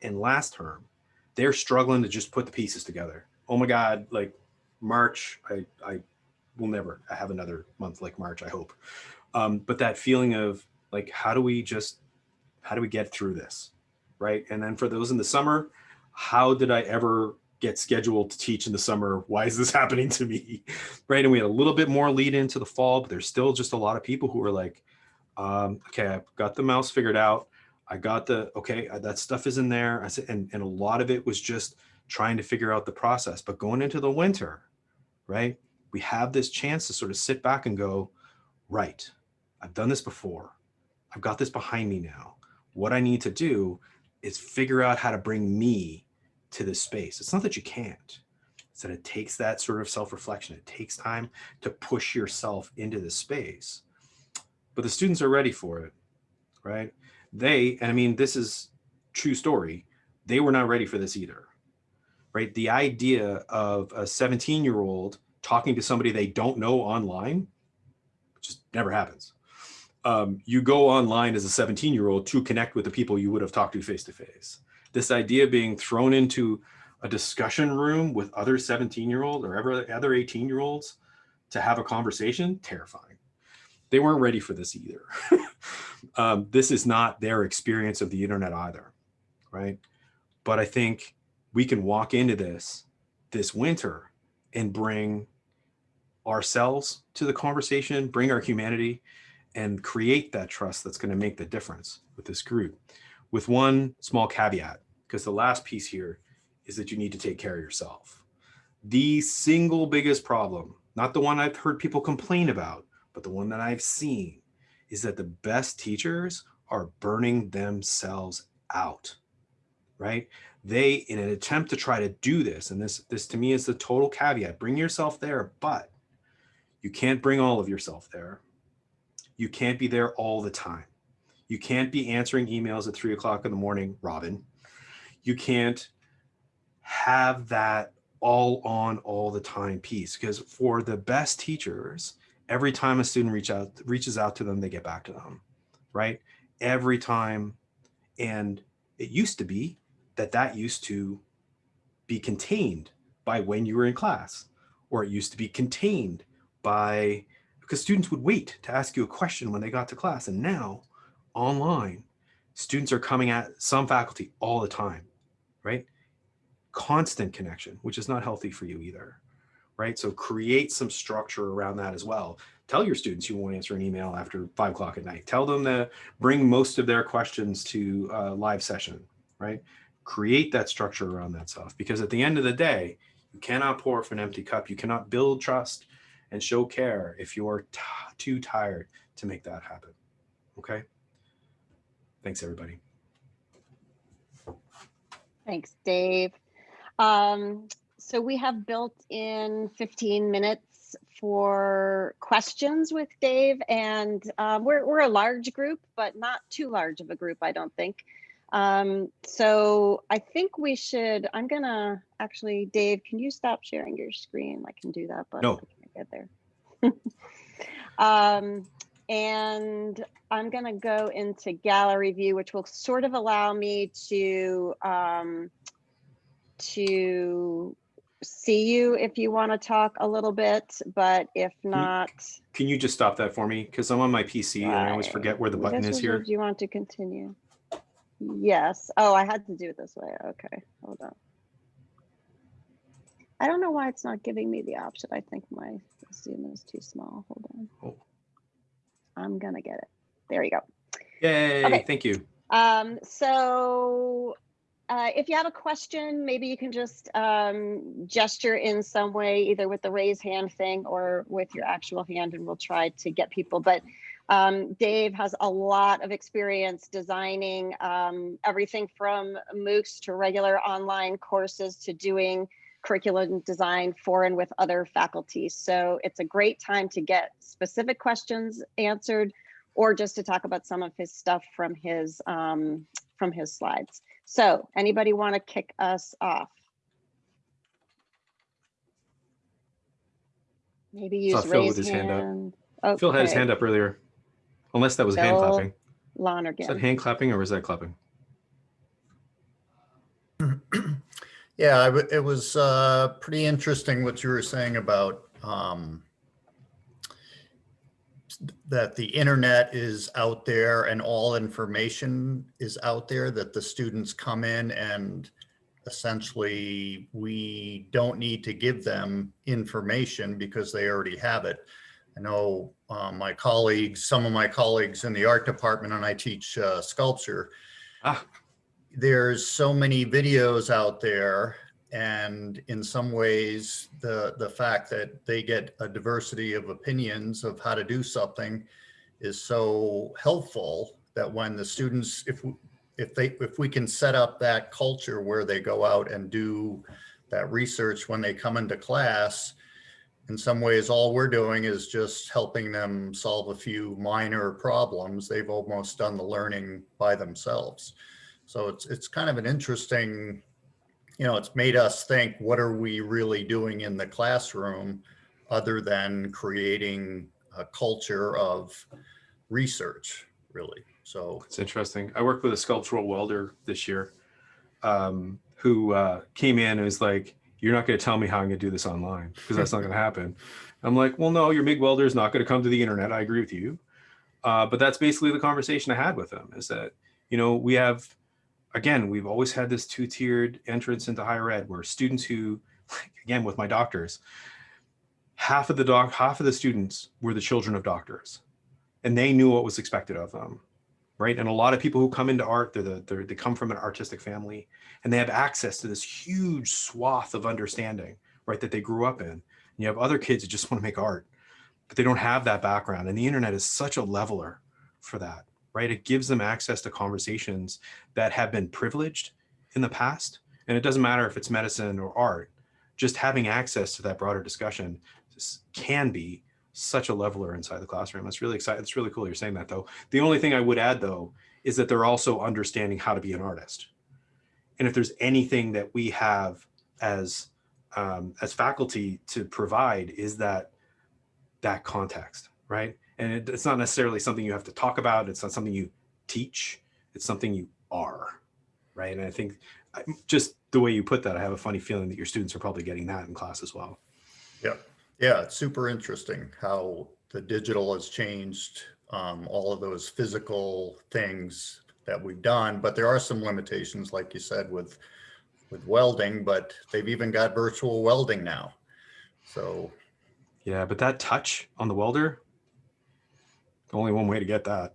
and last term, they're struggling to just put the pieces together oh my God, like March, I, I will never have another month like March, I hope. Um, but that feeling of like, how do we just, how do we get through this? Right. And then for those in the summer, how did I ever get scheduled to teach in the summer? Why is this happening to me? Right. And we had a little bit more lead into the fall, but there's still just a lot of people who are like, um, okay, I've got the mouse figured out. I got the, okay, that stuff is in there. I said, and, and a lot of it was just trying to figure out the process. But going into the winter, right, we have this chance to sort of sit back and go, right, I've done this before. I've got this behind me now. What I need to do is figure out how to bring me to this space. It's not that you can't. It's that it takes that sort of self-reflection. It takes time to push yourself into this space. But the students are ready for it, right? They, and I mean, this is true story. They were not ready for this either right? The idea of a 17 year old talking to somebody they don't know online just never happens. Um, you go online as a 17 year old to connect with the people you would have talked to face to face. This idea being thrown into a discussion room with other 17 year olds or ever other 18 year olds to have a conversation, terrifying. They weren't ready for this either. um, this is not their experience of the internet either, right? But I think we can walk into this this winter and bring ourselves to the conversation, bring our humanity, and create that trust that's going to make the difference with this group. With one small caveat, because the last piece here is that you need to take care of yourself. The single biggest problem, not the one I've heard people complain about, but the one that I've seen is that the best teachers are burning themselves out, right? They, in an attempt to try to do this, and this, this to me is the total caveat, bring yourself there, but you can't bring all of yourself there. You can't be there all the time. You can't be answering emails at three o'clock in the morning, Robin. You can't have that all on all the time piece because for the best teachers, every time a student reach out, reaches out to them, they get back to them, right? Every time. And it used to be that that used to be contained by when you were in class, or it used to be contained by, because students would wait to ask you a question when they got to class. And now online, students are coming at some faculty all the time, right? Constant connection, which is not healthy for you either, right? So create some structure around that as well. Tell your students you won't answer an email after five o'clock at night. Tell them to bring most of their questions to a live session, right? Create that structure around that stuff because at the end of the day you cannot pour from an empty cup. You cannot build trust and show care if you're too tired to make that happen. Okay? Thanks everybody. Thanks dave. Um, so we have built in 15 minutes for questions with Dave and um, we're, we're a large group, but not too large of a group, I don't think. Um, so I think we should, I'm gonna, actually, Dave, can you stop sharing your screen? I can do that, but No. I can't get there. Um, and I'm gonna go into gallery view, which will sort of allow me to, um, to see you if you want to talk a little bit, but if not. Can you just stop that for me? Because I'm on my PC and I always forget where the button This is here. if You want to continue? Yes. Oh, I had to do it this way. Okay, hold on. I don't know why it's not giving me the option. I think my Zoom is too small. Hold on. Oh. I'm gonna get it. There you go. Yay, Okay. thank you. Um, so uh, if you have a question, maybe you can just um, gesture in some way, either with the raise hand thing or with your actual hand, and we'll try to get people. But um, Dave has a lot of experience designing um, everything from MOOCs to regular online courses to doing curriculum design for and with other faculty. So it's a great time to get specific questions answered or just to talk about some of his stuff from his um, from his slides. So anybody want to kick us off? Maybe use raise with hand hand. up. Phil had his hand up earlier. Unless that was hand clapping. Lonergan. Is that hand clapping or was that clapping? Yeah, I w- it was uh, pretty interesting what you were saying about um, that the internet is out there and all information is out there, that the students come in and essentially we don't need to give them information because they already have it. I know uh, my colleagues, some of my colleagues in the art department, and I teach uh, sculpture, Ah, there's so many videos out there and in some ways the the fact that they get a diversity of opinions of how to do something is so helpful that when the students if if they if we can set up that culture where they go out and do that research when they come into class in some ways all we're doing is just helping them solve a few minor problems they've almost done the learning by themselves so it's it's kind of an interesting, you know, it's made us think, what are we really doing in the classroom other than creating a culture of research, really? So it's interesting. I worked with a sculptural welder this year um, who uh, came in and was like, you're not going to tell me how I'm going to do this online because that's not going to happen. I'm like, well, no, your MIG welder is not going to come to the internet. I agree with you. Uh, but that's basically the conversation I had with him is that, you know, we have, again, we've always had this two-tiered entrance into higher ed where students who, again, with my doctors, half of the doc, half of the students were the children of doctors and they knew what was expected of them. Right. And a lot of people who come into art, they're the, they're, they come from an artistic family and they have access to this huge swath of understanding, right, that they grew up in. And you have other kids who just want to make art, but they don't have that background. And the internet is such a leveler for that, right? It gives them access to conversations that have been privileged in the past. And it doesn't matter if it's medicine or art, just having access to that broader discussion can be such a leveler inside the classroom. That's really exciting. It's really cool you're saying that though. The only thing I would add though, is that they're also understanding how to be an artist. And if there's anything that we have as um, as faculty to provide is that that context, right? And it, it's not necessarily something you have to talk about. It's not something you teach. It's something you are, right? And I think just the way you put that, I have a funny feeling that your students are probably getting that in class as well. Yeah, yeah, it's super interesting how the digital has changed um, all of those physical things that we've done, but there are some limitations, like you said, with with welding, but they've even got virtual welding now. So Yeah, but that touch on the welder, only one way to get that.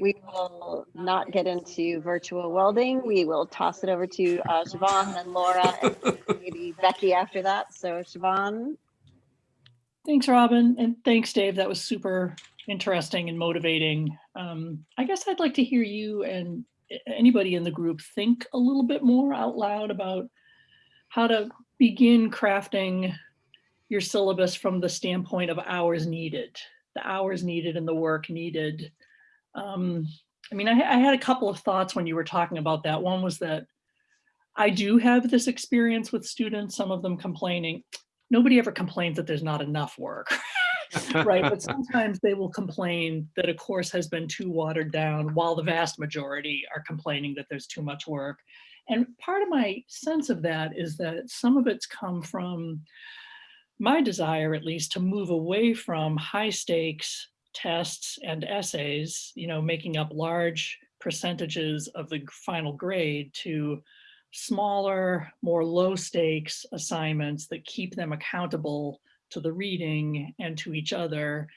We will not get into virtual welding. We will toss it over to uh, Siobhan, then Laura, and maybe Becky after that. So Siobhan, Thanks, Robin, and thanks, Dave. That was super interesting and motivating. Um, I guess I'd like to hear you and anybody in the group think a little bit more out loud about how to begin crafting your syllabus from the standpoint of hours needed, the hours needed and the work needed. Um, I mean, I, I had a couple of thoughts when you were talking about that. One was that I do have this experience with students, some of them complaining. Nobody ever complains that there's not enough work. right, but sometimes they will complain that a course has been too watered down while the vast majority are complaining that there's too much work. And part of my sense of that is that some of it's come from my desire, at least, to move away from high stakes tests and essays, you know, making up large percentages of the final grade to smaller, more low stakes assignments that keep them accountable to the reading and to each other.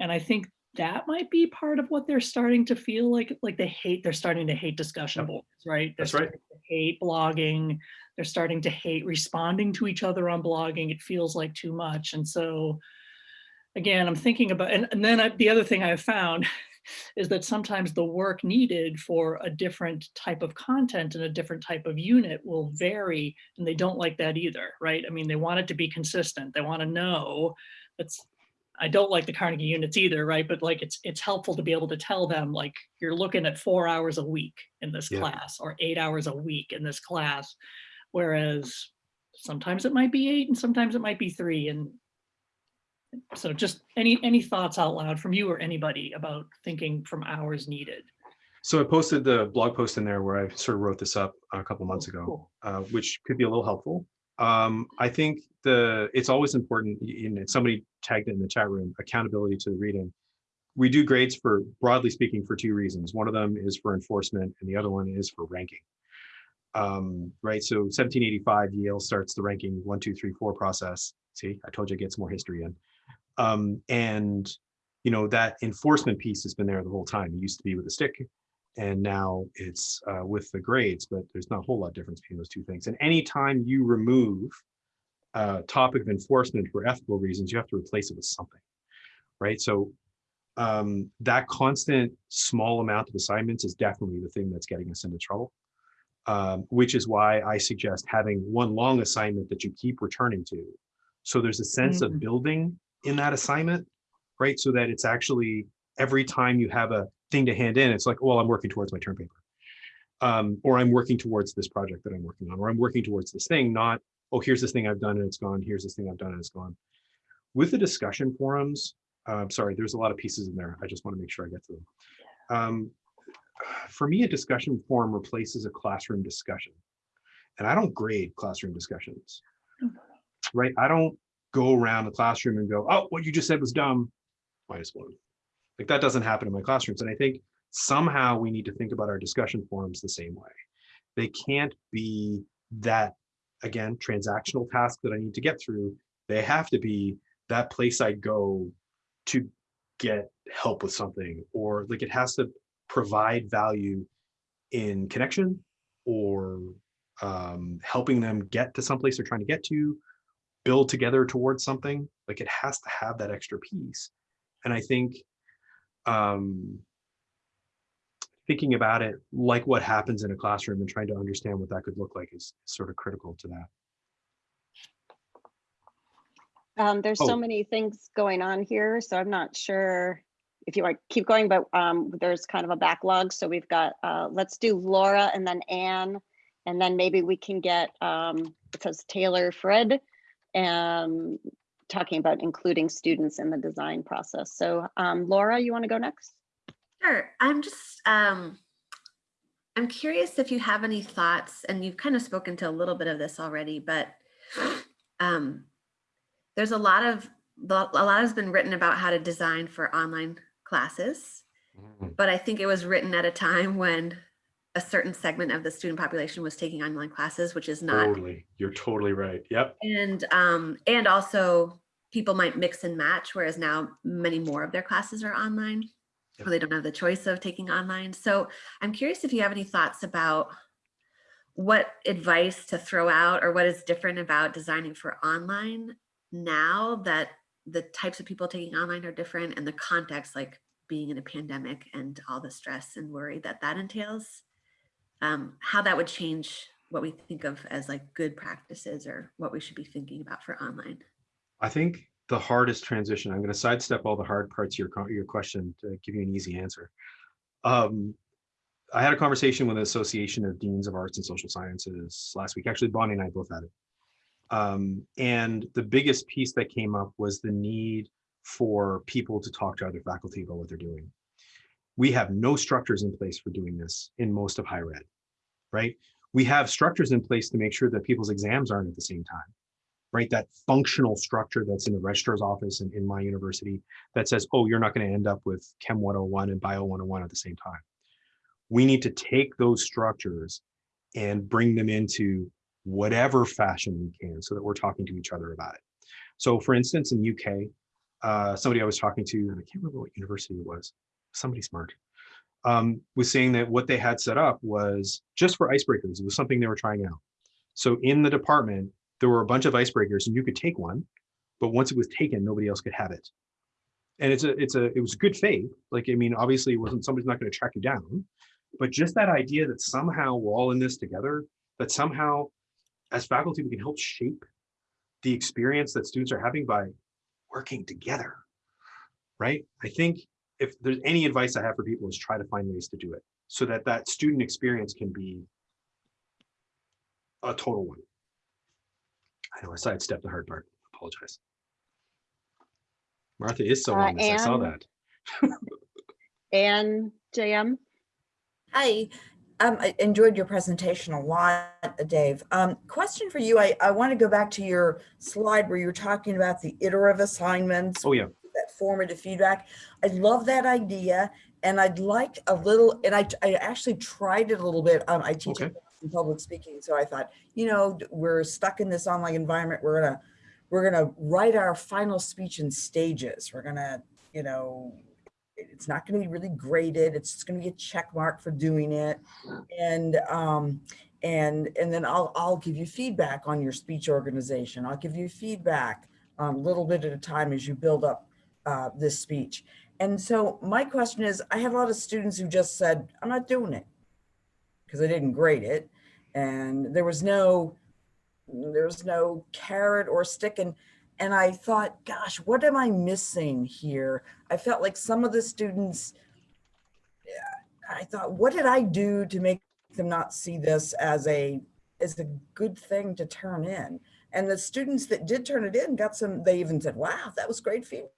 And I think that might be part of what they're starting to feel like, like they hate, they're starting to hate discussion boards, right? They're That's right. starting to Hate blogging, they're starting to hate responding to each other on blogging. It feels like too much. And so again, I'm thinking about, and, and then I, the other thing I've found is that sometimes the work needed for a different type of content and a different type of unit will vary and they don't like that either, right? I mean, they want it to be consistent. They want to know that's, I don't like the Carnegie units either, right? But like, it's, it's helpful to be able to tell them like, you're looking at four hours a week in this Yeah. class or eight hours a week in this class. Whereas sometimes it might be eight and sometimes it might be three and so just any, any thoughts out loud from you or anybody about thinking from hours needed? So I posted the blog post in there where I sort of wrote this up a couple months Oh, ago, cool. uh, which could be a little helpful. Um, I think the it's always important, somebody tagged it in the chat room, accountability to the reading. We do grades for, broadly speaking, for two reasons. One of them is for enforcement and the other one is for ranking. Um, right, so 1785 Yale starts the ranking one, two, three, four process. See, I told you it gets more history in. Um, and you know, that enforcement piece has been there the whole time. It used to be with a stick and now it's uh, with the grades, but there's not a whole lot of difference between those two things. And anytime you remove a topic of enforcement for ethical reasons, you have to replace it with something, right? So um, that constant small amount of assignments is definitely the thing that's getting us into trouble. Um, which is why I suggest having one long assignment that you keep returning to. So there's a sense Mhm. of building in that assignment, right? So that it's actually every time you have a thing to hand in, it's like, well, I'm working towards my term paper. Um, or I'm working towards this project that I'm working on, or I'm working towards this thing, not, oh, here's this thing I've done and it's gone. Here's this thing I've done and it's gone. With the discussion forums, uh, sorry, there's a lot of pieces in there. I just want to make sure I get to them. Um, for me, a discussion forum replaces a classroom discussion. And I don't grade classroom discussions, no, right? I don't go around the classroom and go, oh, what you just said was dumb, minus one. Like that doesn't happen in my classrooms. And I think somehow we need to think about our discussion forums the same way. They can't be that, again, transactional task that I need to get through. They have to be that place I go to get help with something, or like it has to provide value in connection or um, helping them get to someplace they're trying to get to, build together towards something. Like it has to have that extra piece. And I think um, thinking about it like what happens in a classroom and trying to understand what that could look like is sort of critical to that. Um, there's Oh. so many things going on here, so I'm not sure if you want to keep going, but um, there's kind of a backlog. So we've got, uh, let's do Laura and then Anne, and then maybe we can get, um, it says Taylor Fred, um, talking about including students in the design process. So um, Laura, you want to go next? Sure. I'm just, um, I'm curious if you have any thoughts, and you've kind of spoken to a little bit of this already, but um, there's a lot of, a lot has been written about how to design for online classes, but I think it was written at a time when a certain segment of the student population was taking online classes, which is not Totally. You're totally right. Yep. and um, and also people might mix and match, whereas now many more of their classes are online, Yep. or they don't have the choice of taking online. So I'm curious if you have any thoughts about what advice to throw out or what is different about designing for online now that the types of people taking online are different and the context like being in a pandemic and all the stress and worry that that entails um, how that would change what we think of as like good practices or what we should be thinking about for online. I think the hardest transition, I'm going to sidestep all the hard parts of your, your question to give you an easy answer. Um, I had a conversation with the Association of Deans of Arts and Social Sciences last week. Actually, Bonnie and I both had it. Um, and the biggest piece that came up was the need for people to talk to other faculty about what they're doing. We have no structures in place for doing this in most of higher ed, right? We have structures in place to make sure that people's exams aren't at the same time, right? That functional structure that's in the registrar's office and in my university that says, oh, you're not going to end up with Chem 101 and Bio 101 at the same time. We need to take those structures and bring them into whatever fashion we can so that we're talking to each other about it. So for instance, in UK, uh, somebody I was talking to, and I can't remember what university it was, somebody smart, um, was saying that what they had set up was just for icebreakers. It was something they were trying out. So in the department, there were a bunch of icebreakers and you could take one, but once it was taken, nobody else could have it. And it's a, it's a, it was a good faith. Like, I mean, obviously it wasn't, somebody's not going to track you down, but just that idea that somehow we're all in this together, that somehow as faculty, we can help shape the experience that students are having by working together, right? I think if there's any advice I have for people is try to find ways to do it so that that student experience can be a total one. I know I sidestepped the hard part, apologize. Martha is so Uh, on this, I saw that. And JM? Hi, um, I enjoyed your presentation a lot, Dave. Um, question for you. I, I want to go back to your slide where you were talking about the iterative assignments, Oh, yeah, that formative feedback. I love that idea. And I'd like a little, and I, I actually tried it a little bit. Um, I teach Okay. in public speaking. So I thought, you know, we're stuck in this online environment. We're gonna, we're gonna write our final speech in stages. We're gonna, you know, it's not going to be really graded. It's just going to be a check mark for doing it. And um, and and then I'll I'll give you feedback on your speech organization. I'll give you feedback a little bit at a time as you build up uh, this speech. And so my question is, I had a lot of students who just said, I'm not doing it because I didn't grade it. And there was no, there was no carrot or stick. And, and I thought, gosh, what am I missing here? I felt like some of the students, I thought, what did I do to make them not see this as a, as a good thing to turn in? And the students that did turn it in got some, they even said, wow, that was great feedback,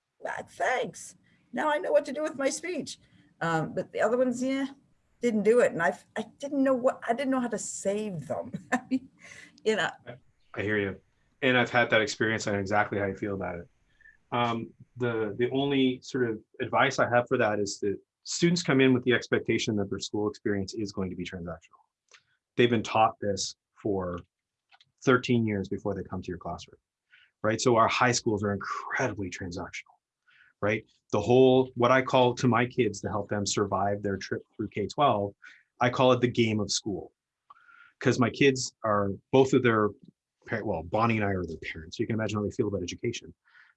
thanks. Now I know what to do with my speech. Um, but the other ones, yeah, didn't do it. And I, I didn't know what, I didn't know how to save them. you know, I hear you. And I've had that experience. I know exactly how you feel about it. Um, the, the only sort of advice I have for that is that students come in with the expectation that their school experience is going to be transactional. They've been taught this for 13 years before they come to your classroom, right? So our high schools are incredibly transactional, right? The whole, what I call to my kids to help them survive their trip through K-12, I call it the game of school. Because my kids are, both of their, well, Bonnie and I are their parents. You can imagine how they feel about education.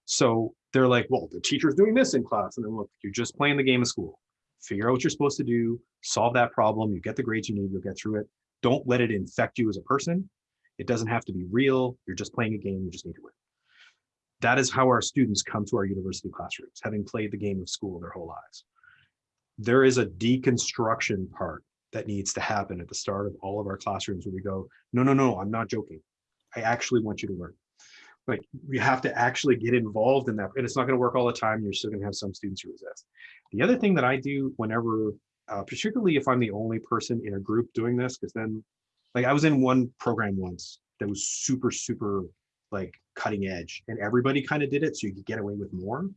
So they're like, well, the teacher's doing this in class. And then look, you're just playing the game of school. Figure out what you're supposed to do, solve that problem, you get the grades you need, you'll get through it. Don't let it infect you as a person. It doesn't have to be real. You're just playing a game, you just need to win. That is how our students come to our university classrooms, having played the game of school their whole lives. There is a deconstruction part that needs to happen at the start of all of our classrooms where we go, no, no, no, I'm not joking. I actually want you to learn. Like we have to actually get involved in that. And it's not going to work all the time. You're still going to have some students who resist. The other thing that I do whenever, uh, particularly if I'm the only person in a group doing this, because then like I was in one program once that was super, super like cutting edge and everybody kind of did it so you could get away with more.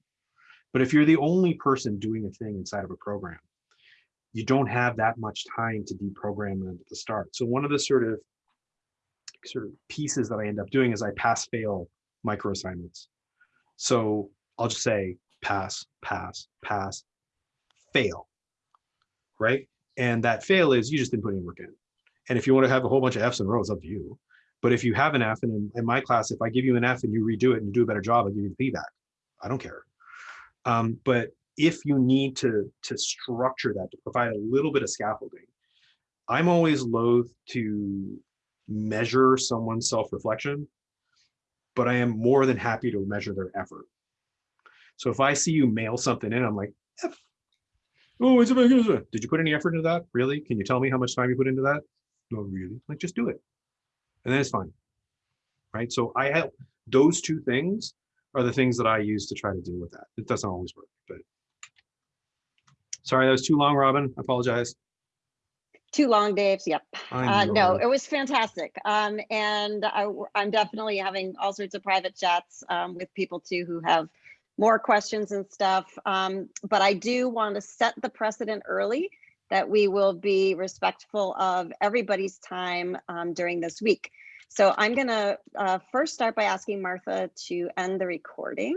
But if you're the only person doing a thing inside of a program, you don't have that much time to deprogram them at the start. So one of the sort of sort of pieces that I end up doing is I pass fail micro assignments. So I'll just say pass, pass, pass, fail, right? And that fail is you just didn't put any work in. And if you want to have a whole bunch of Fs and a row, it's up to you. But if you have an F, and in, in my class, if I give you an F and you redo it and you do a better job, I give you the feedback. I don't care. Um, but if you need to to structure that to provide a little bit of scaffolding, I'm always loath to measure someone's self-reflection, but I am more than happy to measure their effort. So if I see you mail something in, I'm like, F, Oh, it's about, did you put any effort into that? Really? Can you tell me how much time you put into that? No, really? Like, just do it. And then it's fine. Right? So I have, those two things are the things that I use to try to deal with that. It doesn't always work, but. Sorry, that was too long, Robin. I apologize. Too long, Dave. Yep. Uh, no, it was fantastic. Um, and I, am definitely having all sorts of private chats um, with people too who have more questions and stuff. Um, but I do want to set the precedent early that we will be respectful of everybody's time um, during this week. So I'm going to uh, first start by asking Martha to end the recording.